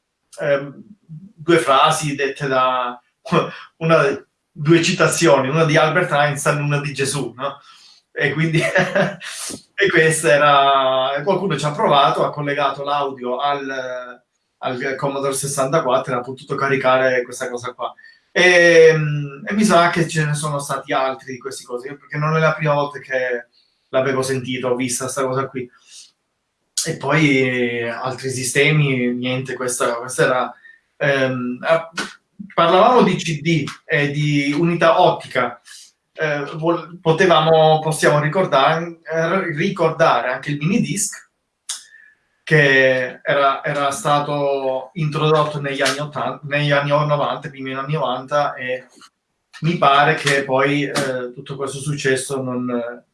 eh, due frasi dette da una, due citazioni, una di Albert Einstein e una di Gesù, no? E quindi e questo era qualcuno ci ha provato, ha collegato l'audio al, al Commodore 64 e ha potuto caricare questa cosa qua. E, e, mi sa che ce ne sono stati altri di queste cose, perché non è la prima volta che l'avevo sentito, ho visto questa cosa qui. E poi altri sistemi, niente, questa, questa era... Ehm, parlavamo di CD e di unità ottica, eh, potevamo, possiamo ricordare, eh, ricordare anche il mini disc che era, era stato introdotto negli anni, 80, negli anni 90, primi anni 90 e mi pare che poi eh, tutto questo successo non,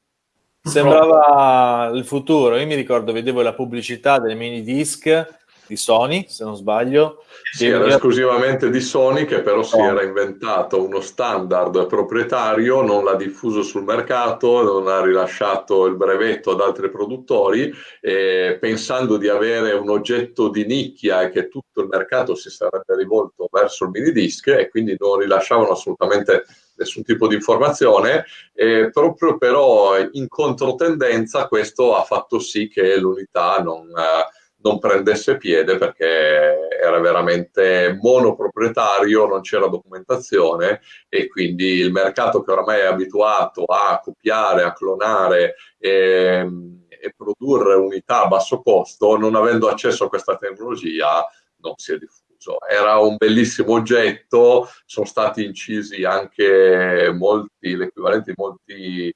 Sembrava il futuro. Io mi ricordo, vedevo la pubblicità del mini disc di Sony, se non sbaglio. Sì, era mi... esclusivamente di Sony che però si era inventato uno standard proprietario, non l'ha diffuso sul mercato, non ha rilasciato il brevetto ad altri produttori, pensando di avere un oggetto di nicchia e che tutto il mercato si sarebbe rivolto verso il mini disc e quindi non rilasciavano assolutamente nessun tipo di informazione, eh, proprio però in controtendenza questo ha fatto sì che l'unità non, eh, non prendesse piede perché era veramente monoproprietario, non c'era documentazione e quindi il mercato che oramai è abituato a copiare, a clonare e, e produrre unità a basso costo, non avendo accesso a questa tecnologia, non si è diffuso era un bellissimo oggetto, sono stati incisi anche molti, l'equivalente di molti eh,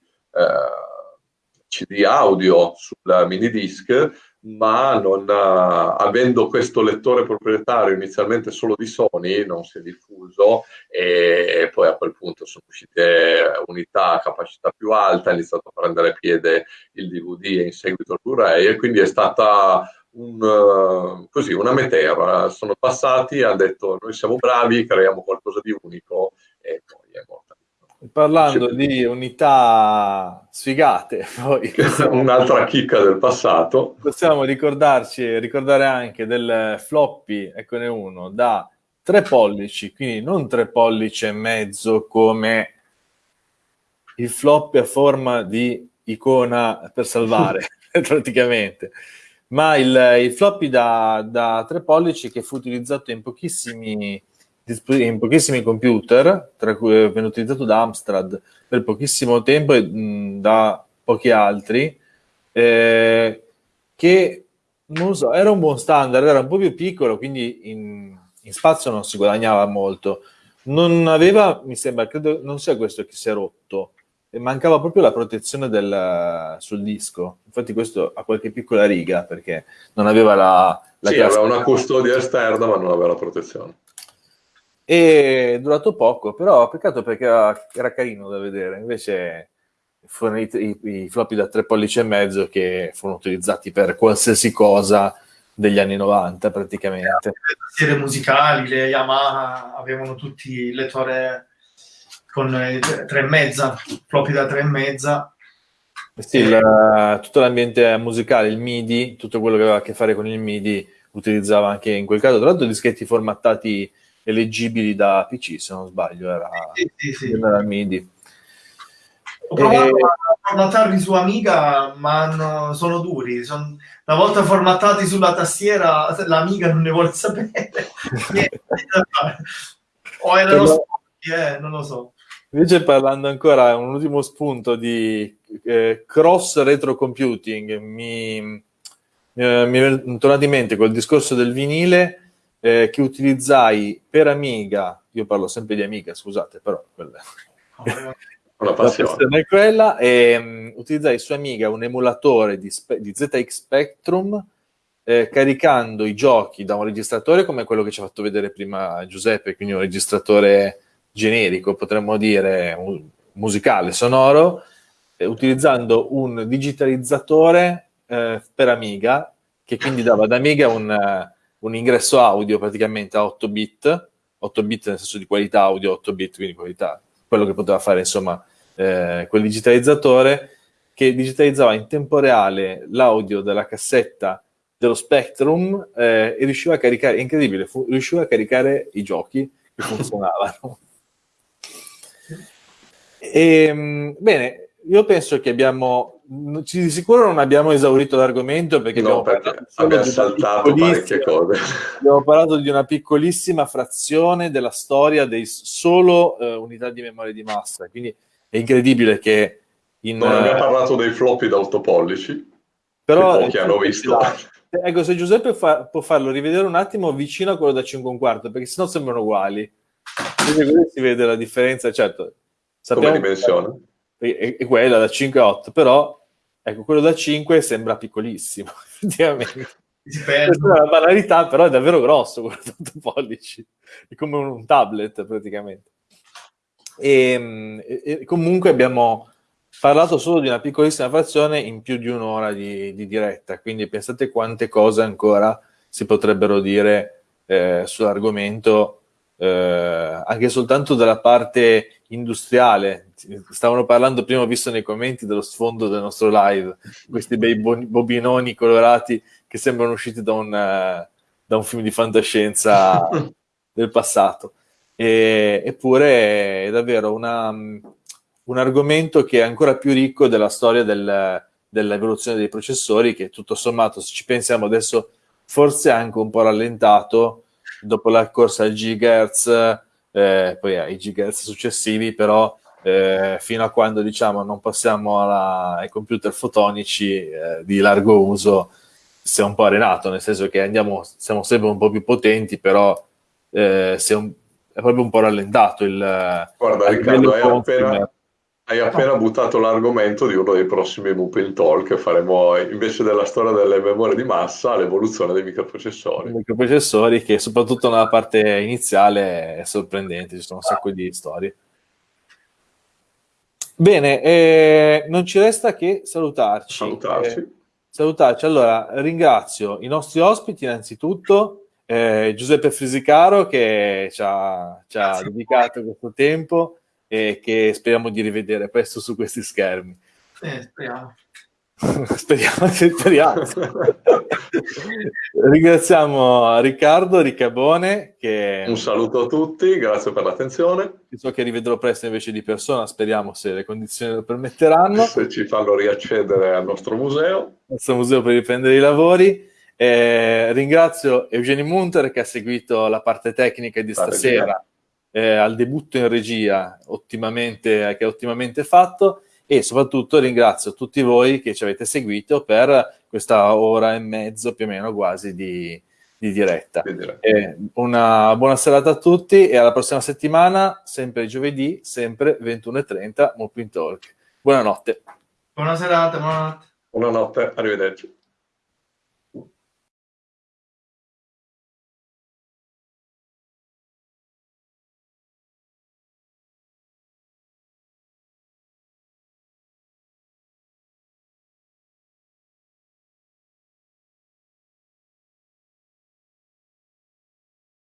CD audio sul mini disc, ma non, uh, avendo questo lettore proprietario inizialmente solo di Sony non si è diffuso e poi a quel punto sono uscite unità a capacità più alta, ha iniziato a prendere piede il DVD e in seguito il Blu-ray e quindi è stata un, uh, così, una meteora, sono passati, hanno detto noi siamo bravi, creiamo qualcosa di unico e poi è morta. Parlando di unità sfigate, poi un'altra chicca del passato. Possiamo ricordarci, ricordare anche del floppy, eccone uno, da 3 pollici, quindi non 3 pollici e mezzo come il floppy a forma di icona per salvare, praticamente ma il, il floppy da, da 3 pollici che fu utilizzato in pochissimi, in pochissimi computer, tra cui venne utilizzato da Amstrad per pochissimo tempo e mh, da pochi altri, eh, che non so, era un buon standard, era un po' più piccolo, quindi in, in spazio non si guadagnava molto. Non aveva, mi sembra, credo, non sia questo che si è rotto, mancava proprio la protezione del, sul disco. Infatti questo ha qualche piccola riga perché non aveva la... la sì, aveva una custodia esterna ma non aveva la protezione. E è durato poco, però peccato perché era, era carino da vedere. Invece furono i, i, i floppy da tre pollici e mezzo che furono utilizzati per qualsiasi cosa degli anni 90 praticamente. Le tastiere musicali, le Yamaha avevano tutti il lettore con tre e mezza, floppy da tre e mezza. Sì, il, tutto l'ambiente musicale, il MIDI, tutto quello che aveva a che fare con il MIDI, utilizzava anche in quel caso, tra l'altro dischetti formattati e leggibili da PC, se non sbaglio, era, sì, sì, sì. era MIDI. Ho provato e... a formattarli su Amiga, ma no, sono duri. Son, una volta formattati sulla tastiera, l'Amiga non ne vuole sapere. o erano sporchi, eh, non lo so. Invece parlando ancora, un ultimo spunto di eh, cross retrocomputing, mi, mi, mi è tornato in mente col discorso del vinile eh, che utilizzai per Amiga, io parlo sempre di Amiga, scusate, però quella, la passione. è quella, e um, utilizzai su Amiga un emulatore di, di ZX Spectrum eh, caricando i giochi da un registratore come quello che ci ha fatto vedere prima Giuseppe, quindi un registratore generico, potremmo dire, musicale, sonoro, eh, utilizzando un digitalizzatore eh, per Amiga, che quindi dava ad Amiga un, uh, un, ingresso audio praticamente a 8 bit, 8 bit nel senso di qualità audio, 8 bit, quindi qualità, quello che poteva fare insomma eh, quel digitalizzatore, che digitalizzava in tempo reale l'audio della cassetta dello Spectrum eh, e riusciva a caricare, incredibile, fu, riusciva a caricare i giochi che funzionavano. E, ehm, bene, io penso che abbiamo, di sicuro non abbiamo esaurito l'argomento perché, no, abbiamo, perché abbiamo saltato parecchie cose. Abbiamo parlato di una piccolissima frazione della storia dei solo uh, unità di memoria di massa, quindi è incredibile che in, non abbiamo uh, parlato dei floppy da 8 pollici, però pochi hanno visto. Ecco, se Giuseppe fa, può farlo rivedere un attimo vicino a quello da 5 un quarto, perché sennò sembrano uguali. Quindi si vede la differenza, certo Sappiamo Come dimensione? È, è, quella da 5 a 8, però ecco, quello da 5 sembra piccolissimo, effettivamente. È una banalità, però è davvero grosso quello da 8 pollici. È come un tablet praticamente. E, ehm, e, e comunque abbiamo parlato solo di una piccolissima frazione in più di un'ora di, di diretta, quindi pensate quante cose ancora si potrebbero dire eh, sull'argomento, eh, anche soltanto dalla parte industriale. Stavano parlando prima, ho visto nei commenti dello sfondo del nostro live, questi bei bobinoni colorati che sembrano usciti da un, uh, da un film di fantascienza del passato. E, eppure è davvero una un argomento che è ancora più ricco della storia del, dell'evoluzione dei processori, che tutto sommato, se ci pensiamo adesso, forse è anche un po' rallentato dopo la corsa al gigahertz, eh, poi ai gigahertz successivi, però eh, fino a quando diciamo non passiamo alla, ai computer fotonici eh, di largo uso, si è un po' arenato, nel senso che andiamo, siamo sempre un po' più potenti, però eh, è, un, è proprio un po' rallentato il... Guarda Riccardo, hai appena, hai appena buttato l'argomento di uno dei prossimi Mupil Talk, faremo invece della storia delle memorie di massa l'evoluzione dei microprocessori. I microprocessori che soprattutto nella parte iniziale è sorprendente, ci sono un sacco di storie. Bene, eh, non ci resta che salutarci. Salutarci. Eh, salutarci. Allora, ringrazio i nostri ospiti innanzitutto, eh, Giuseppe Frisicaro che ci ha, ci ha dedicato questo tempo, e che speriamo di rivedere presto su questi schermi. Eh, speriamo. speriamo, speriamo. Ringraziamo Riccardo Riccabone. Che... Un saluto a tutti, grazie per l'attenzione. So che rivedrò presto invece di persona, speriamo se le condizioni lo permetteranno. Se ci fanno riaccedere al nostro museo. Al nostro museo per riprendere i lavori. Eh, ringrazio Eugenio Munter che ha seguito la parte tecnica di stasera eh, al debutto in regia ottimamente, che è ottimamente fatto e soprattutto ringrazio tutti voi che ci avete seguito per questa ora e mezzo più o meno quasi di, di diretta. Eh, una buona serata a tutti e alla prossima settimana, sempre giovedì, sempre 21.30, Mopin Talk. Buonanotte. Buona serata, buonanotte. Buonanotte, arrivederci.